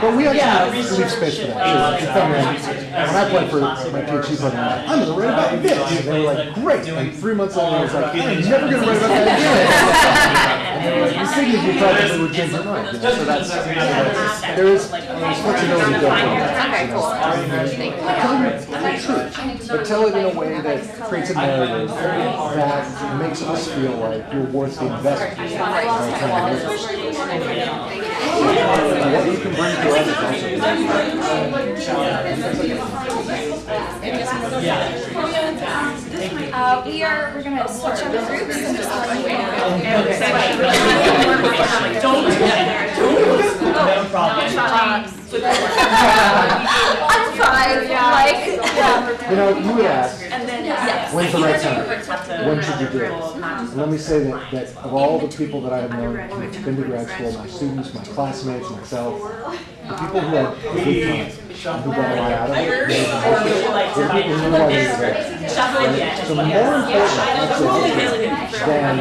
But we actually leave space for that. too. You come in, When I applied for my PhD program, I'm gonna write about this. And they were like, great. And three months later, I was like, I'm never gonna write about that again. And they were like, you figured you probably would change your mind. you know, So that's, so that's, there is flexibility built in. Okay, cool. Tell the truth, but tell it in a way that creates a narrative that makes us feel like you're worth the investment. And what you can bring to others. Uh, we are, we're gonna switch up groups and just let you know. No problem. I'm fine, like. You know, you would ask, And then, yes. when's the right time? When should you do it? And let me say that, that of all the people that I have known who've been to grad school, my students, my classmates, myself, the people who had a good time, and who got a lot out of it, they're the people who know why they're there. Right? So more important, I'd say, than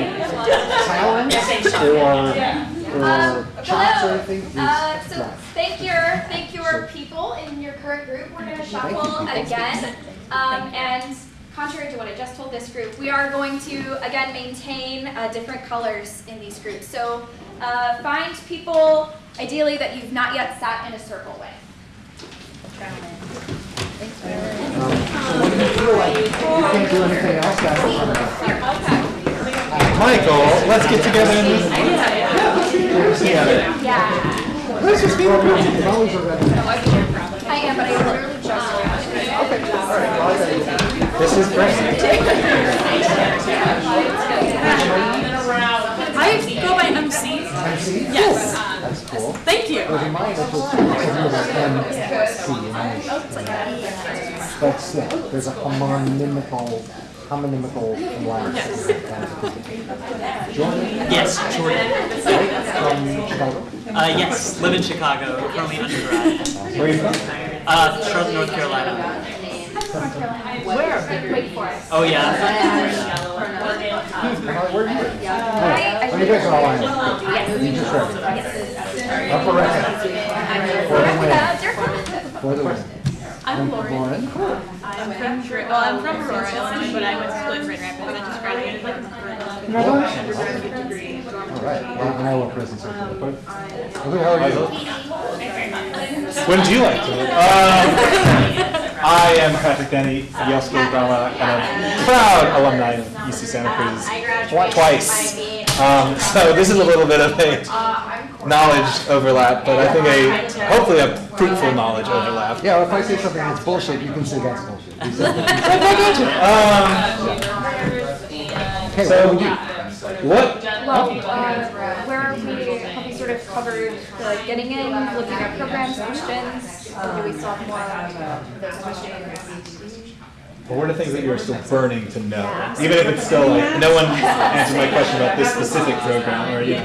talent or, or chops or anything Uh, so drive. thank your, thank your people in your current group. We're gonna shuffle again. Um, and contrary to what I just told this group, we are going to, again, maintain, uh, different colors in these groups. So, uh, find people ideally that you've not yet sat in a circle with. Um, so when you feel like you can't do anything else, that's the fun of it. Michael, let's get together and listen. Yeah. Yeah. Always a red. I am, but I literally just. Okay. This is great. I go by MC. MC? Yes. That's cool. Thank you. There's a mine that's something like MC. But still, there's a homonymical, homonymical line. Jordan? Yes, Jordan. Right, from Chicago. Uh, yes, live in Chicago, currently undergrad. Where are you from? Uh, Charlotte, North Carolina. Where? Wake Forest. Oh, yeah? Where are you? Oh, you guys are all in. You just read. Upper right. For the win. For the win. I'm Lauren. Lauren? I'm from, Dr- well, I'm from Aurora, Illinois, but I went to school in Grand Rapids. I just graduated like Congratulations. undergraduate degree. All right, well, and I will present something, but, okay, how are you? When do you like to? Um, I am Patrick Denny, Yale School of Drama, and a proud alumni of UC Santa Cruz twice. Um, so this is a little bit of a knowledge overlap, but I think a hopefully a fruitful knowledge overlap. Yeah, if I say something that's bullshit, you can say that's bullshit. Um, Okay, so what do we do? what? Well, uh, where we, have we sort of covered the like, getting in, looking at programs, questions? Or do we solve more of those questions? But what are the things that you're still burning to know? Even if it's still like, no one answered my question about this specific program, or, you know.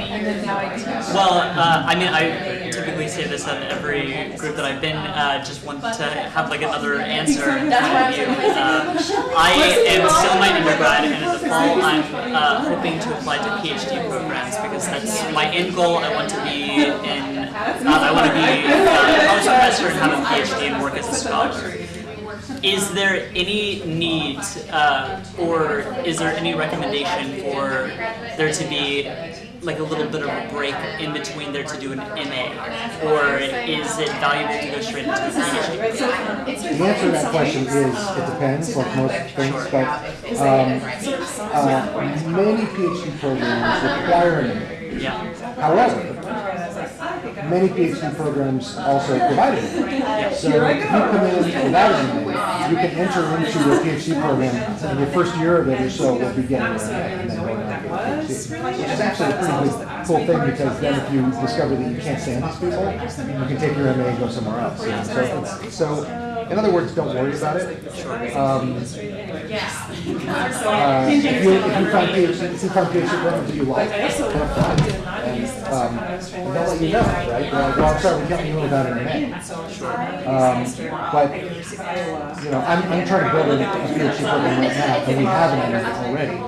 Well, uh, I mean, I typically say this at every group that I've been, uh, just want to have like another answer in front of you. Uh, I am still in my undergrad, and in the fall, I'm uh, hoping to apply to PhD programs because that's my end goal. I want to be in, uh, I want to be uh, a college professor and have a PhD and work as a scholar. Is there any need, uh, or is there any recommendation for there to be like a little bit of a break in between there to do an MA? Or is it valuable to go straight into a PhD? The answer to that question is, it depends, like most things, but, um, uh, many PhD programs require an MA. Yeah. However, many PhD programs also provide it. So if you come in without an MA, you can enter into your PhD program, and your first year of it or so will be getting an MA, and then going on to PhD. Which is actually a pretty big, cool thing, because then if you discover that you can't stand these people, you can take your MA and go somewhere else. you know? So, so, in other words, don't worry about it. Um, uh, if you, if you find PhD, if you find PhD programs that you like, have fun. And, um, they'll let you know, right? They're like, well, I'm sorry, we can't do without an MA. Um, but, you know, I'm, I'm trying to build a PhD program right now, and we have an MA already.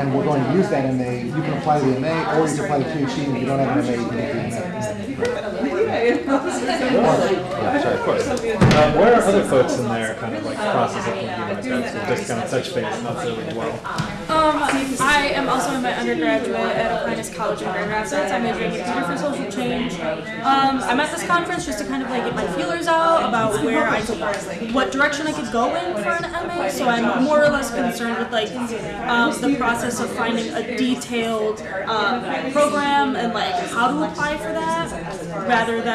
And we're going to use that MA, you can apply the MA, or you can apply to PhD, and if you don't have an MA, you can get the MA. Yeah, sorry, of course. Uh, where are other folks in their kind of like process of thinking about grad school? Just kind of touch base, not really well. Um, I am also in my undergraduate at Aquinas College in Grand Rapids. I'm majoring in theater for social change. Um, I'm at this conference just to kind of like get my feelers out about where I could, what direction I could go in for an MA. So I'm more or less concerned with like um, the process of finding a detailed uh, program and like how to apply for that, rather than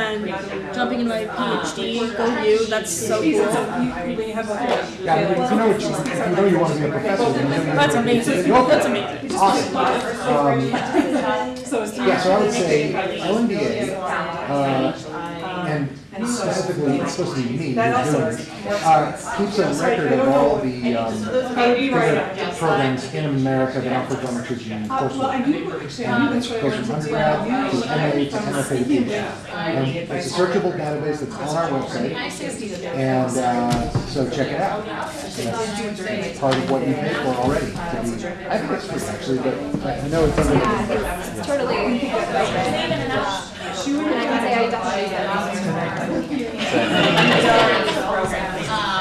jumping into my PhD. Go you, that's so cool. Yeah, I mean, if you know what you, you know you want to be a professor, you know you That's want to amazing. Go for it. That's amazing. Awesome. Um, yeah, so I would say LMBA, uh, and specifically, it's supposed to be me who's doing it, uh, keeps a record of all the, um, different programs in America that offer dramaturgy and coursework. And it's goes from undergrad to MA to MFA to PhD. And it's a searchable database that's on our website, and, uh, so check it out. And that's part of what you pay for already, to be, I think it's free actually, but I I know it's under. It's totally. Can say I definitely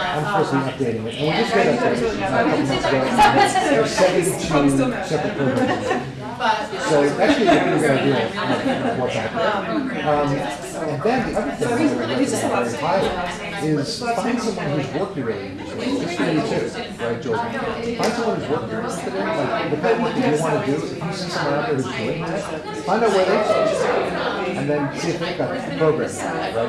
I'm supposed to be updating it, we just got updated a couple months ago. There's seventy-two separate programs. So actually, what we're gonna do, that? Um, and then the other thing that would is find someone whose work you're really interested in. This too, right, Joel? Find someone whose work you're interested in, like the of work that you wanna do. If you see someone out there who's doing that, find out where they go. And then see if they've got the program, right?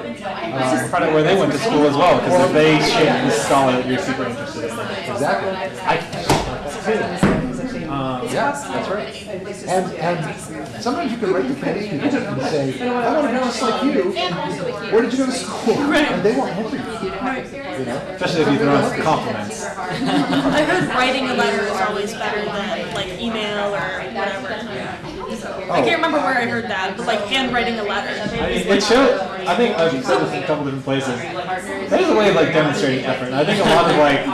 Uh, find out where they went to school as well, because if they shape the scholar that you're super interested in. Exactly. I, Um, yeah, that's right. And, and sometimes you can write to famous people and say, I want to be just like you. Where did you go to school? And they won't answer you. You know? Especially if you throw in compliments. I heard writing a letter is always better than like email or whatever. I can't oh. remember where I heard that, but like handwriting a letter. It shows, I think I've said this in a couple different places. There's a way of like demonstrating effort. And I think a lot of like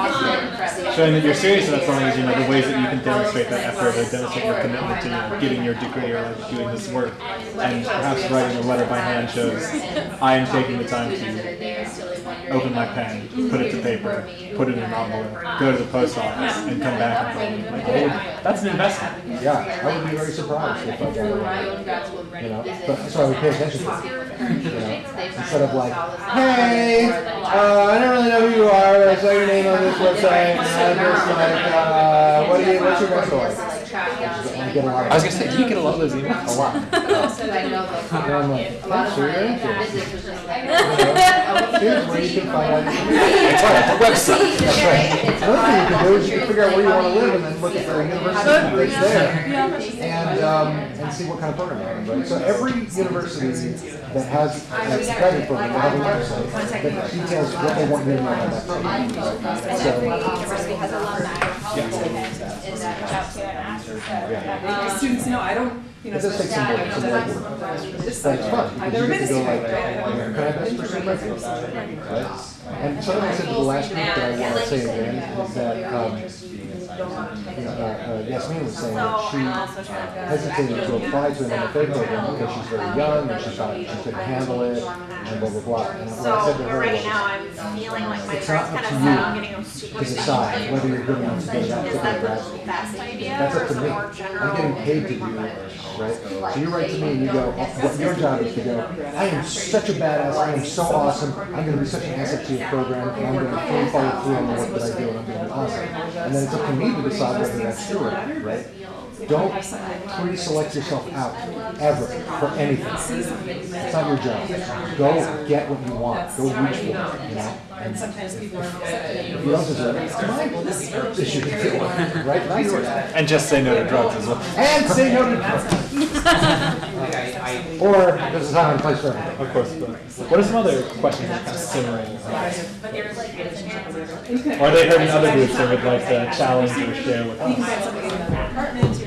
showing that you're serious about something is, you know, the ways that you can demonstrate that effort or demonstrate your commitment to, you know, getting your degree or like doing this work. And perhaps writing a letter by hand shows I am taking the time to open my pen, put it to paper, put it in an envelope, go to the post office, and come back and. Like, oh, that's an investment. Yeah, I would be very surprised if I. You know, but, so I would pay attention to it. You know, instead of like, hey, uh, I don't really know who you are, but I saw your name on this website, and I'm like, uh, what do you, what's your grad story? I get a lot of- I was gonna say, do you get a lot of those emails? A lot. And I'm like, thanks for your interest. Here's where you can find out. That's right, the website. That's right. Another thing you can do is you can figure out where you want to live and then look at the university that's there. And, um, and see what kind of program you're in. So every university that has a credit program will have a website that details what they want you to know about that program. right? So, university has alumni. yeah. Students know, I don't, you know. It does take some work, some legwork. But it's fun, because you get to go like, can I best pursue my field? Right? And something I said to the last group that I want to say again is that, um, you know, uh, uh, Yasmin was saying that she hesitated to apply to an MFA program because she's very young and she thought she couldn't handle it and blah, blah, blah. And what I said to her right was, now I'm feeling like my it's heart's not kind up of to set on you getting super to decide whether you're good enough to go to that Is particular that grad the school. best idea That's or up is to it me. more I'm getting paid to do this, right? So you write to me and you go, what your job is to go, I am such a badass, I am so awesome, I'm gonna be such an asset to your program, and I'm gonna fully follow through on the work that I do, and I'm gonna be awesome. and then it's up to me to decide whether that's true or not, right? Don't pre-select yourself out ever for anything. It's not your job. Go get what you want. Go reach for it. You know. And Sometimes people are if you don't deserve it, it's my issue to deal with, right? Not yours. And just say no to drugs as well. And say no to drugs. Or there's a time and place for everything. Of course, but what are some other questions that are kind of simmering? Or are they heard in other groups that would like to challenge or share with You can us?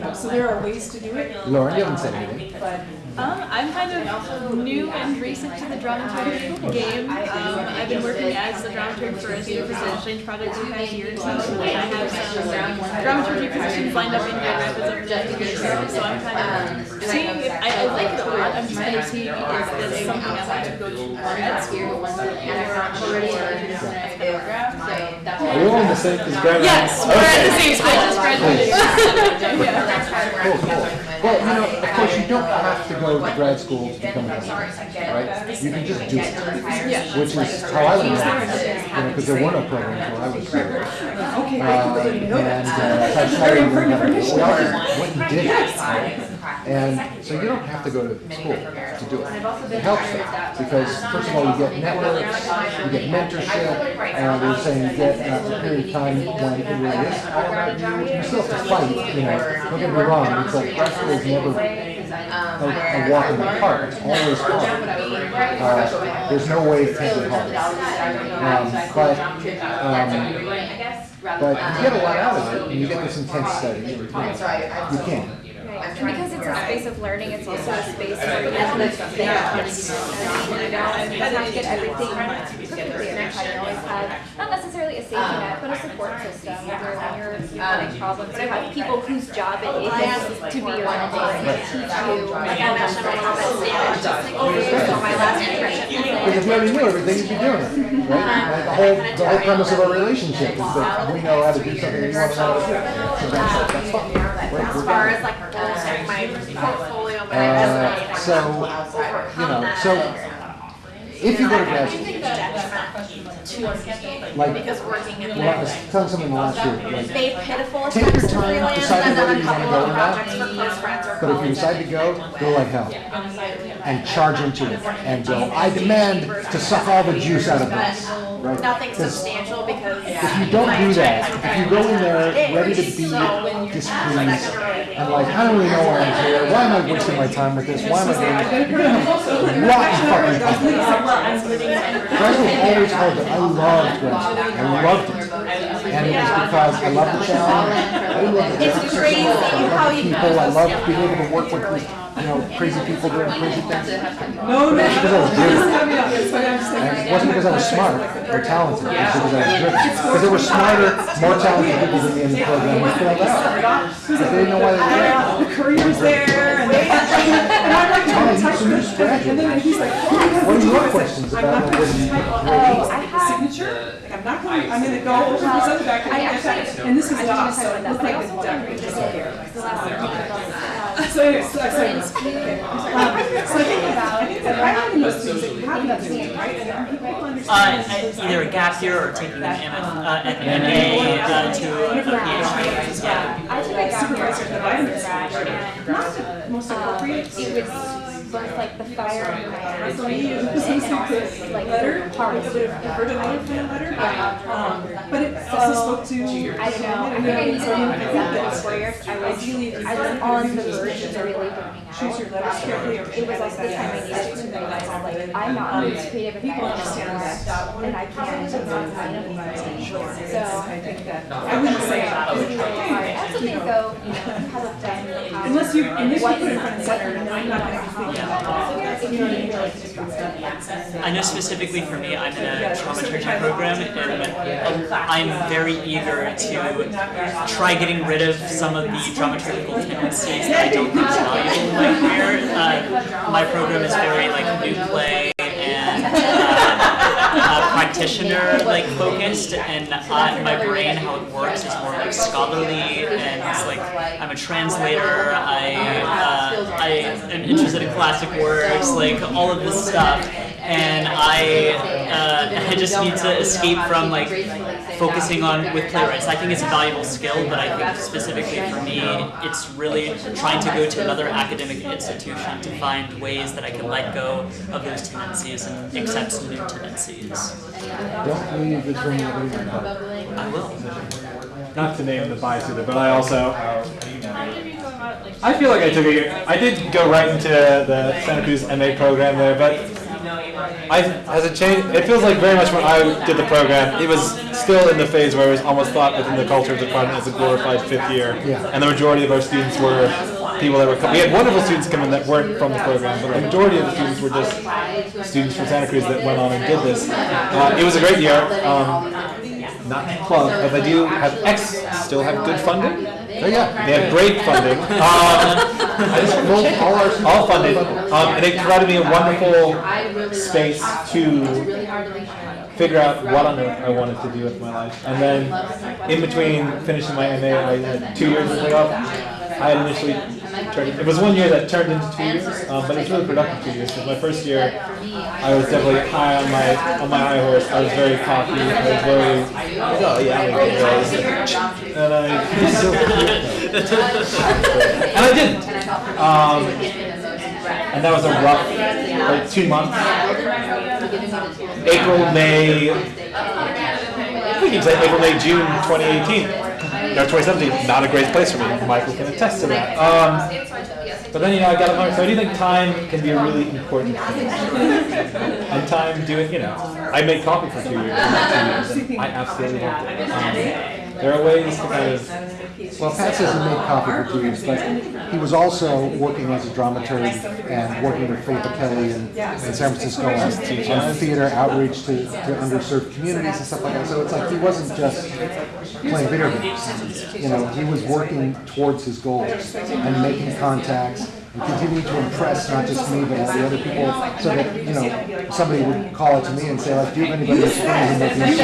You know, so there are ways to do it. Lauren, you haven't said anything. But Um, I'm kind of new and recent to the dramaturgy game. Um, I've been working as the dramaturg for a student exchange project for five years now. and I have some dramaturgy positions lined up in Grand Rapids over the next year, so I'm kind of seeing if, I, I like it a lot, I'm just kind of seeing if this something I want to go to grad school or already Are we all in the same, is Grant? Yes, we're at the same school, I just graduated. Cool, cool. Well, you know, of course, you don't have to go to grad school to become a dramaturg, right? You can just do it. Which is how I learned it, you know, because there were no programs when I was here. Okay, Uh, I completely didn't know and, that. uh, I tried Very to important learn information. well, what you did. right? And so you don't have to go to school to do it. It helps though, because first of all, you get networks, you get mentorship, and we're saying you get uh, a period of time when it really is all about you. You still have to fight, you know, don't get me wrong, it's like grad school is never a, a walk in the park, it's always hard. Uh, there's no way to take it hard. Um, but, um, but you get a lot out of it, and you get this intense study, you know, you can. And because it's a space of learning, it's also a space of endless thing. I mean, you know, and you have to get everything perfectly every time. You always have, not necessarily a safety net, but a support system. Where when you're you're having problems, you have people whose job it? Oh, is to be your mentor and to teach you. Like I mentioned, I have a sandwich, just like, oh, so my last internship. Because if you already knew everything, you'd be doing it, right? Like the whole, the whole premise of our relationship is that we know how to do something we want to know how to do. So that's, that's fine. We're- As far as like my portfolio, my Uh, resume. so, you know, so if you go to grad school, like, Because working in well, I was telling someone last year, like, They pitiful Take your attempts to time freelance deciding and then whether a you wanna couple go of or not. projects for close friends or but if you colleagues. decide to go, go like hell. And charge into it, and go, I demand to suck all the juice out of this, right? Nothing 'Cause substantial because. If you don't do that, if you go in there ready to be displeased, and like, I don't really know why I'm here, why am I wasting my time with this, why am I doing this? You're gonna have rotten fucking. Grad school was always hard, but I loved school, I loved it. And it was because I loved the challenge, I love the It's crazy I loved how you- people, I loved being able to work with, you know, crazy people doing crazy things. No, no, It's because I was driven. That's what I'm saying. And it wasn't because I was smart or talented, it was because I was driven. Because there were smarter, more talented people than me in the program who filled out. But they didn't know why they were there. The career's there and they, and I'm like, Tony, I'm you type should. And then he's like, yeah. What are your questions I'm about not going to type, grade? oh, I have signature, like, I'm not going, I'm gonna go over this other back and get that. And this is DOS, so it looks like the duck is disappeared. So so I. Um, So I think about, I think that those things that you have that thing, right? And people Uh, either a gap year or taking an MF, uh, an MA uh, to a PhD as well. I took a gap year in undergrad, and not the most appropriate. it was both like the fire and my So you use this and is also the like letter, the part hardest. of it, the virgin Island letter. Um, but it also spoke to. I don't know. I think I needed because after the four I was, I was on the verge of really burning out. Choose your letters carefully It was also the time I needed to realize, like, I'm not creative as People I understand that. and I can't just find anything. So. I think that, I wouldn't say that. was really hard. I also think though, you know, you have a done. Unless you, unless you put it in front and center, I'm not gonna be thinking about it. You know what I mean? Like, just got. I know specifically for me, I'm in a trauma dramaturgy program, and I'm very eager to try getting rid of some of the dramaturgical tendencies that I don't think is valuable in my career. Uh, my program is very like new play and practitioner like focused, and uh, my brain, how it works, is more like scholarly, and like I'm a translator. I uh, I am interested in classic works, like all of this stuff. And I uh, I just need to escape from like focusing on with playwrights. I think it's a valuable skill, but I think specifically for me, it's really trying to go to another academic institution to find ways that I can let go of those tendencies and accept new tendencies. Don't leave this room without reading my book. I will. Not to name the bias either, but I also, I feel like I took a year, I did go right into the Santa Cruz MA program there, but I, has it changed? It feels like very much when I did the program, it was still in the phase where it was almost thought within the culture of the department as a glorified fifth year. Yeah. And the majority of our students were people that were, we had wonderful students come in that weren't from the program, but the majority of the students were just students from Santa Cruz that went on and did this. Uh, it was a great year. Um, not plug, but they do have X still have good funding. Oh, yeah. They have great funding. Um, I All- all our- all funded, um, and it provided me a wonderful space to figure out what on earth I wanted to do with my life. And then, in between finishing my MA, I had two years of layoff. I had initially turned, it was one year that turned into two years, um, but it was really productive two years. Because my first year, I was definitely high on my on my high horse. I was very cocky. I was very, oh yeah, I'm do this. And I, and I didn't. Um, and that was a rough, like two months. April, May, I think can say April, May, June 2018. No, 2017, not a great place for me. Michael can attest to that. Um, but then, you know, I got learn. So I do think time can be a really important thing. and time doing, you know, I made coffee for two years. Two years I absolutely loved it. Um, there are ways to kind of. Well, Pat says he made coffee for two years, but he was also working as a dramaturg and working with Faith Kelly in, in San Francisco on, on theater outreach to, to underserved communities and stuff like that. So it's like he wasn't just playing video games. You know, he was working towards his goals and making contacts and continuing to impress not just me but all the other people so that, you know, somebody would call it to me and say like, do you have anybody who's friends and making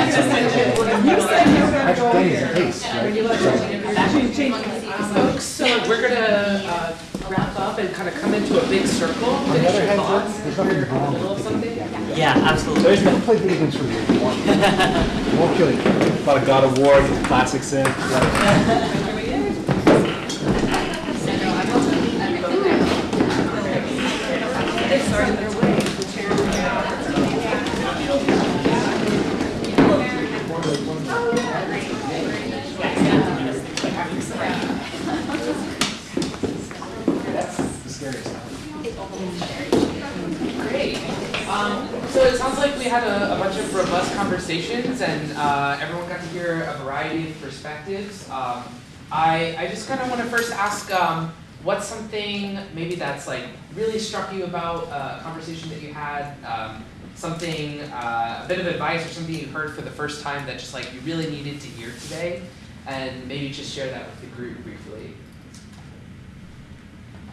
Patrick Denny's a case, right? So, Folks, so we're gonna uh, wrap up and kind of come into a big circle. On Finish other your thoughts. there's nothing You're in the wrong middle of with something. Yeah, absolutely. Don't play video games for me. Won't kill you. A lot of God of War, classics in. Great. Um, so it sounds like we had a, a bunch of robust conversations and uh, everyone got to hear a variety of perspectives. Um, I, I just kind of want to first ask um, what's something maybe that's like really struck you about uh, a conversation that you had, um, something, uh, a bit of advice or something you heard for the first time that just like you really needed to hear today, and maybe just share that with the group briefly.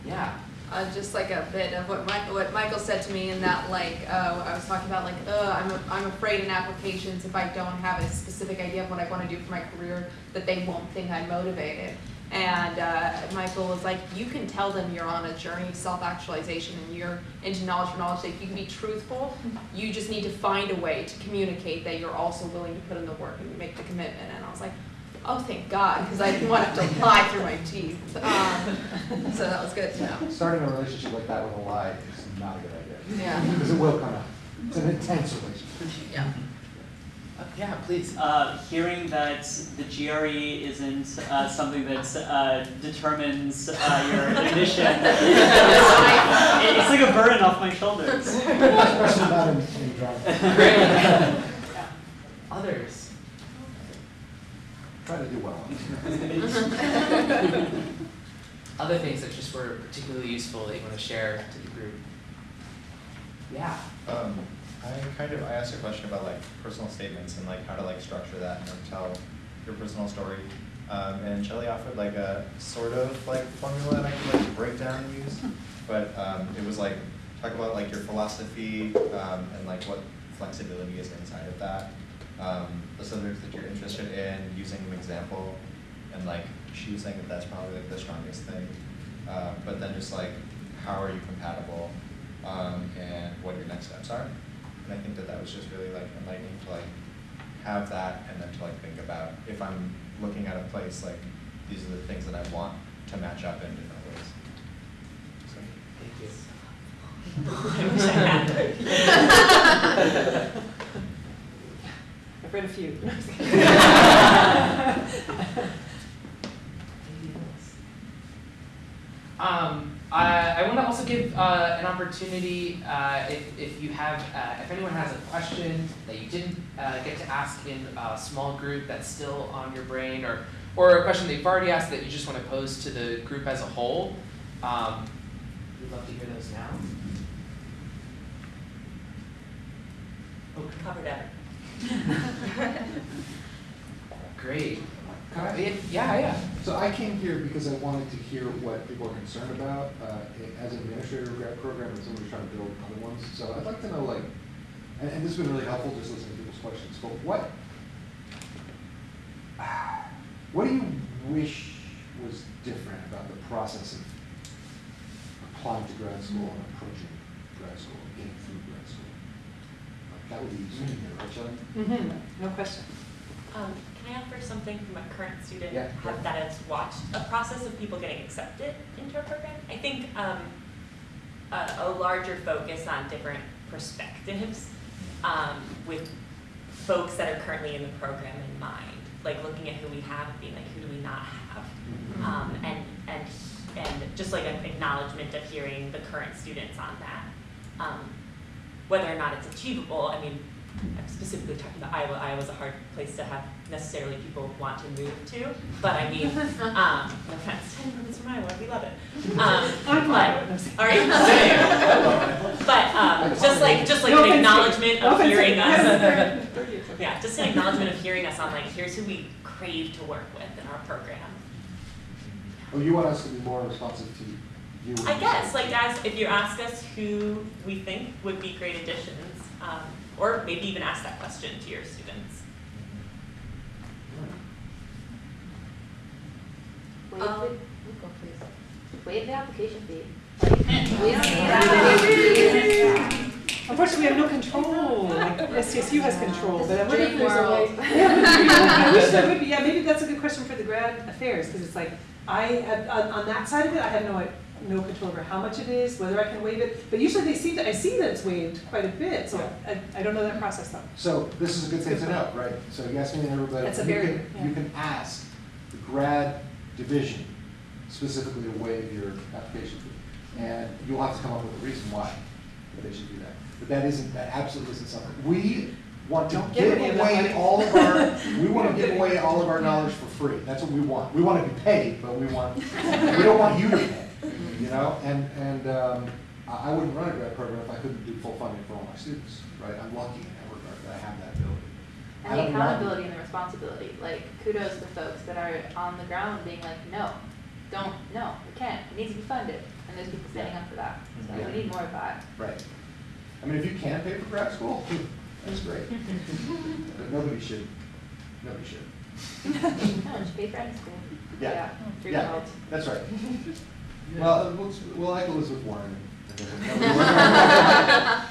Yeah. Uh, just like a bit of what Michael, what Michael said to me in that like, uh, I was talking about like, I'm, a- I'm afraid in applications if I don't have a specific idea of what I wanna do for my career, that they won't think I'm motivated. And, uh, Michael was like, you can tell them you're on a journey of self-actualization and you're into knowledge for knowledge sake, you can be truthful, you just need to find a way to communicate that you're also willing to put in the work and make the commitment, and I was like, oh, thank God, because I didn't want to have to lie through my teeth, um, so that was good to know. Starting a relationship like that with a lie is not a good idea. Yeah. Because it will come out. It's an intense relationship. Yeah. Uh, yeah, please. Uh, hearing that the GRE isn't uh, something that uh, determines uh, your admission, it's, it's like a burden off my shoulders. Especially not in, in drama. Great. Others. Try to do well. Other things that just were particularly useful that you want to share to the group. Yeah. Um, I kind of, I asked a question about like personal statements and like how to like structure that and like tell your personal story. Um, and Shelley offered like a sort of like formula that I could like break down and use. But, um, it was like, talk about like your philosophy, um, and like what flexibility is inside of that. Um, the subjects that you're interested in, using an example, and like choosing that that's probably like the strongest thing. Uh, but then just like, how are you compatible? um, and what your next steps are. And I think that that was just really like enlightening to like have that and then to like think about if I'm looking at a place, like these are the things that I want to match up in different ways. So, Thank you. I've read a few. Um, I, I want to also give uh, an opportunity uh, if, if you have, uh, if anyone has a question that you didn't uh, get to ask in a small group that's still on your brain, or, or a question that you've already asked that you just want to pose to the group as a whole, um, we'd love to hear those now. Oh, covered everything. Great. I- Yeah, yeah. So I came here because I wanted to hear what people are concerned about, uh, as an administrator of grad program and somebody trying to build other ones. So I'd like to know, like, and, and this has been really helpful, just listening to people's questions, but what, what do you wish was different about the process of applying to grad school and approaching grad school, and getting through grad school? Like, That would be useful to hear, right, Shelley? Mm-hmm, no question. Um, can I offer something from a current student Yeah, have, yeah. that has watched a process of people getting accepted into a program? I think um, a, a larger focus on different perspectives um, with folks that are currently in the program in mind, like looking at who we have and being like, who do we not have? Um, and, and, and just like an acknowledgement of hearing the current students on that. Whether or not it's achievable, I mean, I'm specifically talking about Iowa. Iowa's a hard place to have necessarily people want to move to, but I mean, um, no offense, ten minutes from Iowa, we love it. Um, I'm from but, all right, but um, just like just like No an acknowledgement No of offense hearing us. yeah, just an acknowledgement of hearing us on like here's who we crave to work with in our program. Oh, you want us to be more responsive to you? I guess, like as, if you ask us who we think would be great additions, um, or maybe even ask that question to your students. Waive Um, the, you go please. Waive the application fee. We don't need. Unfortunately, we have no control, like SCSU has control, but I wonder if Dream there's a way. Yeah, but dream world. I wish there would be, yeah, maybe that's a good question for the grad affairs, because it's like, I have, on, on that side of it, I have no, no control over how much it is, whether I can waive it, but usually they seem to, I see that it's waived quite a bit, so I, I don't know that process though. So this is a good thing to know, right? So Yasmin and everybody, That's a you very- can, you can ask the grad division specifically to waive your application fee. And you'll have to come up with a reason why they should do that. But that isn't, that absolutely isn't something. We want to Don't give give any of that away money. all of our, we want to give away all of our knowledge for free. That's what we want. We want to be paid, but we want, we don't want you to pay, you know? And, and, um, I, I wouldn't run a grad program if I couldn't do full funding for all my students, right? I'm lucky in that regard that I have that ability. And the accountability and the responsibility, like kudos to folks that are on the ground being like, no, don't, no, we can't, it needs to be funded. And there's people standing up for that, so Yeah. we need more of that. Right. I mean, if you can pay for grad school, that's great. But nobody should, nobody should. No, should pay for any school. Yeah. Free Yeah, that's right. Well, we'll, we'll like Elizabeth Warren.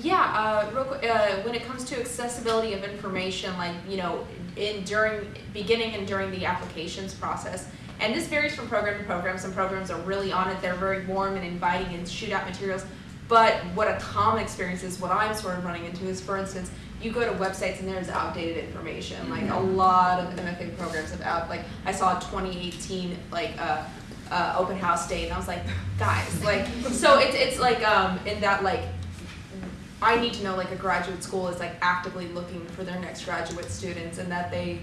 Yeah, uh, real quick, uh, when it comes to accessibility of information, like, you know, in, during, beginning and during the applications process, and this varies from program to program, some programs are really on it, they're very warm and inviting and shoot out materials, but what a common experience is, what I'm sort of running into is, for instance, you go to websites and there's outdated information, like a lot of MFA programs have out, like, I saw a twenty eighteen, like, uh, uh, open house date, and I was like, guys, like, so it's, it's like, um, in that, like, I need to know like a graduate school is like actively looking for their next graduate students and that they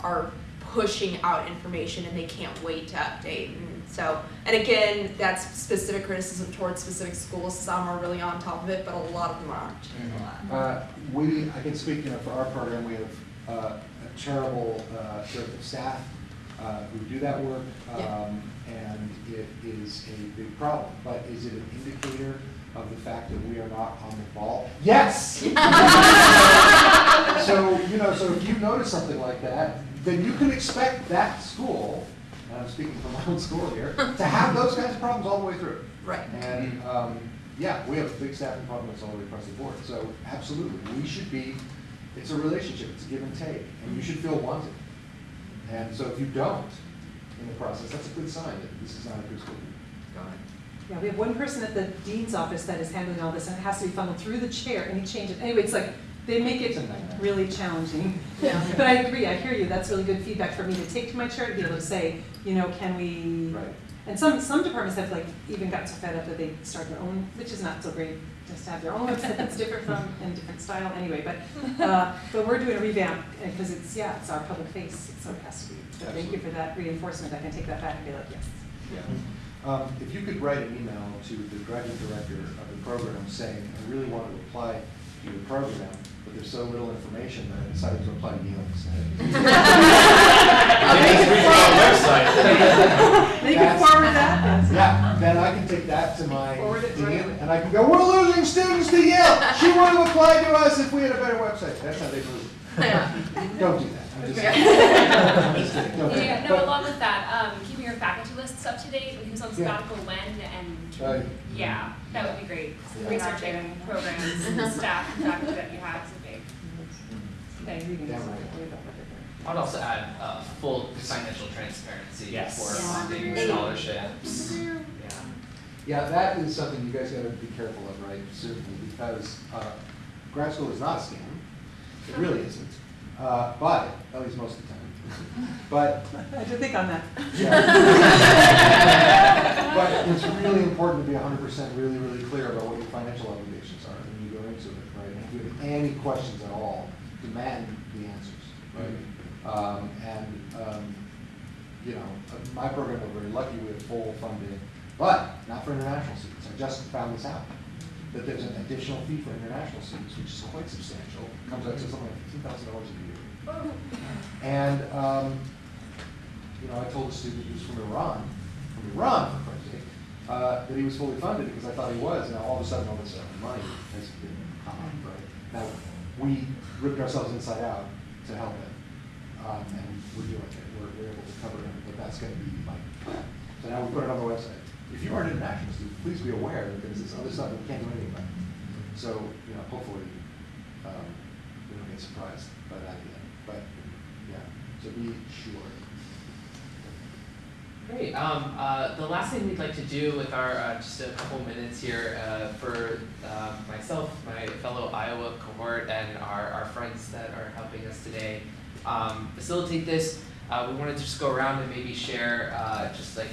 are pushing out information and they can't wait to update. And so, and again, that's specific criticism towards specific schools. Some are really on top of it, but a lot of them aren't. Uh, we, I can speak, you know, for our program, we have, uh, a terrible, uh, dearth of staff, uh, who do that work. Yeah. Um, and it is a big problem, but is it an indicator of the fact that we are not on the ball? Yes! So, you know, so if you notice something like that, then you can expect that school, and I'm speaking from my own school here, to have those kinds of problems all the way through. Right. And, um, yeah, we have a big staffing problems all the way across the board. So absolutely, we should be, it's a relationship, it's a give and take, and you should feel wanted. And so if you don't in the process, that's a good sign that this is not a good school. Yeah, we have one person at the dean's office that is handling all this, and it has to be funneled through the chair, and he changes, anyway, it's like, they make it really challenging. Yeah. But I agree, I hear you, that's really good feedback for me to take to my chair, to be able to say, you know, can we? Right. And some, some departments have like even gotten so fed up that they start their own, which is not so great, just to have their own website that's different from, and different style anyway, but, uh, but we're doing a revamp, because it's, yeah, it's our public face, so it has to be. So thank you for that reinforcement, I can take that back and be like, yes. Yeah. Um, if you could write an email to the graduate director of the program saying, I really want to apply to your program, there's so little information that I decided to apply to Yale instead. They can forward that. Yeah, then I can take that to my Forward it dean, right and I can go, we're losing students to Yale. She would have applied to us if we had a better website. That's how they move. Don't do that. I'm just kidding. I'm just kidding. Don't do Yeah, that. no, But- along with that, um, keeping your faculty lists up to date, like who's on Yeah. sabbatical when, and, Right. yeah, that would be great. Yeah. Researching programs and staff and faculty that you have is a big. Damn right. I'd also add, uh, full financial transparency Yes. for Yeah. funding scholarships. Yeah. Yeah, that is something you guys gotta be careful of, right, certainly, because, uh, grad school is not a scam. It really isn't, uh, but, at least most of the time. But, I had to think on that. yeah. But it's really important to be hundred percent really, really clear about what your financial obligations are when you go into it, right? And if you have any questions at all, demand the answers, right? Um, and, um, you know, uh, my program, we're very lucky, we have full funding, but not for international students. I just found this out, that there's an additional fee for international students, which is quite substantial, comes out to something like fifteen thousand dollars a year. And, um, you know, I told a student who's from Iran, from Iran, for Christ's sake, uh, that he was fully funded because I thought he was. Now, all of a sudden, all this uh, money has been come up, right? Now, we ripped ourselves inside out to help it. Um, and we're doing it. We're, we're able to cover it, but that's gonna be like, so now we put it on the website. If you are an international student, please be aware that there's this other stuff that we can't do anything about. So, you know, hopefully, um, we don't get surprised by that. But, yeah, so be sure. Great. Um, uh, the last thing we'd like to do with our uh, just a couple minutes here uh, for um, myself, my fellow Iowa cohort, and our, our friends that are helping us today um, facilitate this. Uh, we wanted to just go around and maybe share uh, just like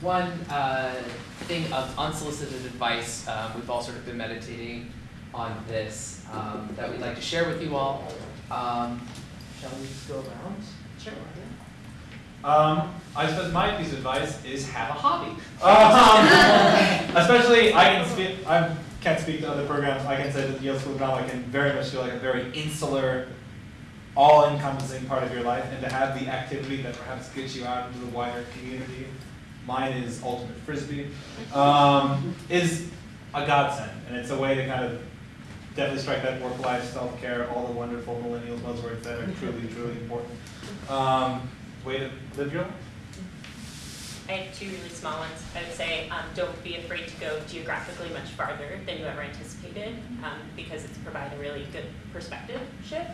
one uh, thing of unsolicited advice. Um, we've all sort of been meditating on this um, that we'd like to share with you all. Shall we just go around? Sure. Um, I suppose my piece of advice is have a hobby. Um, especially, I can speak. I can't speak to other programs. I can say that Yale School of Drama can very much feel like a very insular, all-encompassing part of your life, and to have the activity that perhaps gets you out into the wider community. Mine is ultimate frisbee. Um, is a godsend, and it's a way to kind of definitely strike that work-life, self-care, all the wonderful millennials buzzwords that are truly, truly important. Um, way to live your life. I have two really small ones. I would say um, don't be afraid to go geographically much farther than you ever anticipated um, because it's provide a really good perspective shift.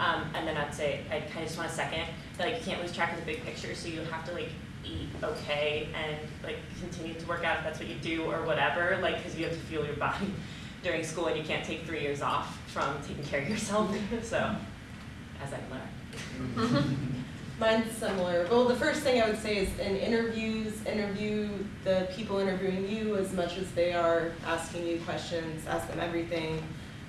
Um, and then I'd say I kind of just want a second that like you can't lose track of the big picture, so you have to like eat okay and like continue to work out if that's what you do or whatever, like because you have to fuel your body during school and you can't take three years off from taking care of yourself. so, as I've learned. Mine's similar. Well, the first thing I would say is in interviews, interview the people interviewing you as much as they are asking you questions. Ask them everything.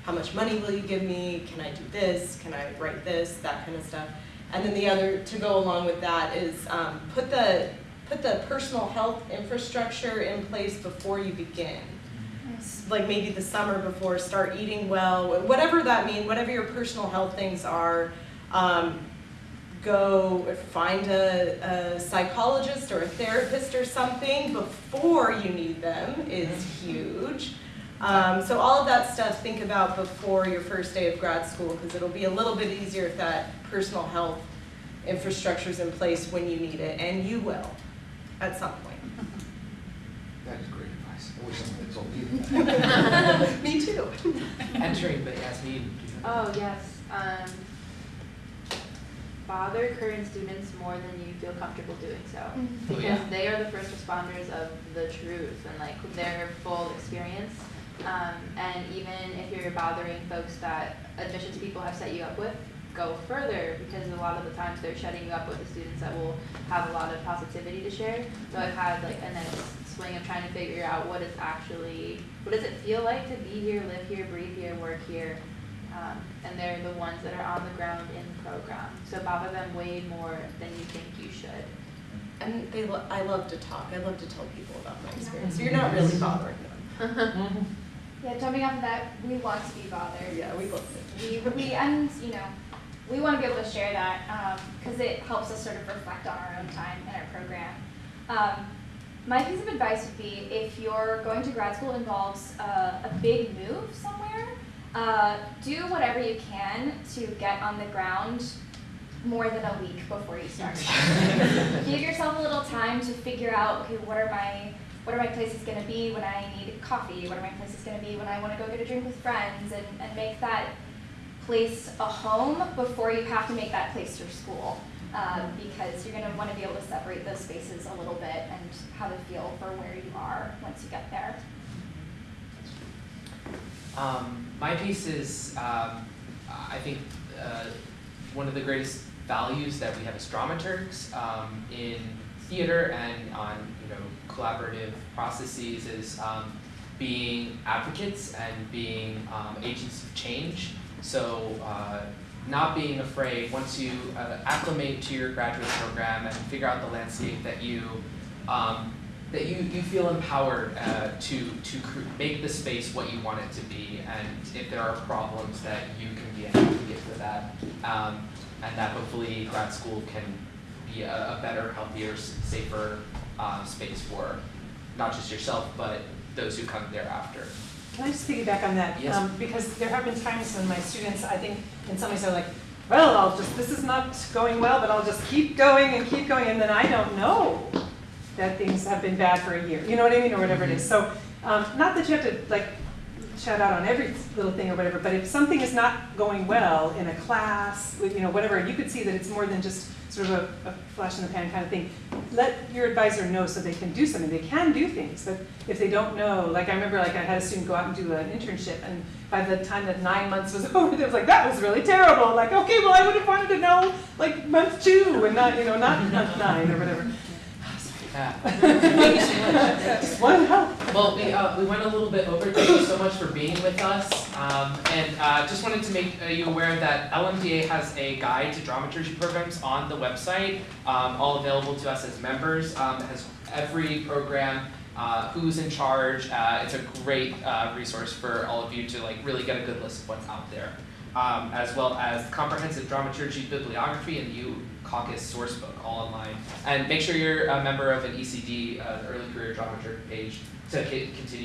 How much money will you give me? Can I do this? Can I write this? That kind of stuff. And then the other to go along with that is um, put the put the personal health infrastructure in place before you begin. Like maybe the summer before, start eating well, whatever that means, whatever your personal health things are. Um, go find a, a psychologist or a therapist or something before you need them is huge. Um, so all of that stuff, think about before your first day of grad school because it'll be a little bit easier if that personal health infrastructure is in place when you need it, and you will at some point. That is great advice. Always something that's all you. Me too. Entering, but Yasmin. Oh, yes. Um, bother current students more than you feel comfortable doing so. Oh, Because yeah. they are the first responders of the truth and like their full experience. Um, and even if you're bothering folks that admissions people have set you up with, go further because a lot of the times they're shutting you up with the students that will have a lot of positivity to share. So I've had like a nice swing of trying to figure out what is actually, what does it feel like to be here, live here, breathe here, work here. Um, and they're the ones that are on the ground in the program. So bother them way more than you think you should. And they, lo- I love to talk, I love to tell people about my experience, so you're not really bothering them. Yeah, jumping off of that, we want to be bothered. Yeah, we love We, we, and, you know, we want to be able to share that, because it helps us sort of reflect on our own time and our program. Um, my piece of advice would be, if you're going to grad school involves uh, a big move somewhere, uh, do whatever you can to get on the ground more than a week before you start. Give yourself a little time to figure out, okay, what are my what are my places going to be when I need coffee? What are my places going to be when I want to go get a drink with friends? And, and make that place a home before you have to make that place your school. Um, because you're going to want to be able to separate those spaces a little bit and have a feel for where you are once you get there. Um, my piece is, um, I think, uh, one of the greatest values that we have as dramaturgs um, in theater and on you know collaborative processes is um, being advocates and being um, agents of change. So uh, not being afraid once you uh, acclimate to your graduate program and figure out the landscape that you um, that you, you feel empowered uh, to to make the space what you want it to be, and if there are problems that you can be an advocate for that, um, and that hopefully grad school can be a, a better, healthier, safer uh, space for not just yourself but those who come thereafter. Can I just piggyback on that? Yes. Um, because there have been times when my students, I think, in some ways are like, well, I'll just, this is not going well, but I'll just keep going and keep going, and then I don't know that things have been bad for a year, you know what I mean, or whatever it is. So, um, not that you have to like shout out on every little thing or whatever, but if something is not going well in a class, with, you know, whatever, you could see that it's more than just sort of a, a flash in the pan kind of thing. Let your advisor know so they can do something. They can do things, but if they don't know, like I remember, like I had a student go out and do an internship, and by the time that nine months was over, they was like, that was really terrible. Like, okay, well, I would have wanted to know like month two and not, you know, not month nine or whatever. Just one help. Well, we, uh, we went a little bit over. Thank you so much for being with us. Um, and uh, just wanted to make uh, you aware that LMDA has a guide to dramaturgy programs on the website, um, all available to us as members. Um, it has every program, uh, who's in charge. Uh, it's a great uh, resource for all of you to like really get a good list of what's out there. Um, as well as comprehensive dramaturgy bibliography and the U Caucus sourcebook, all online. And make sure you're a member of an ECD, uh, Early Career Dramaturg page, to continue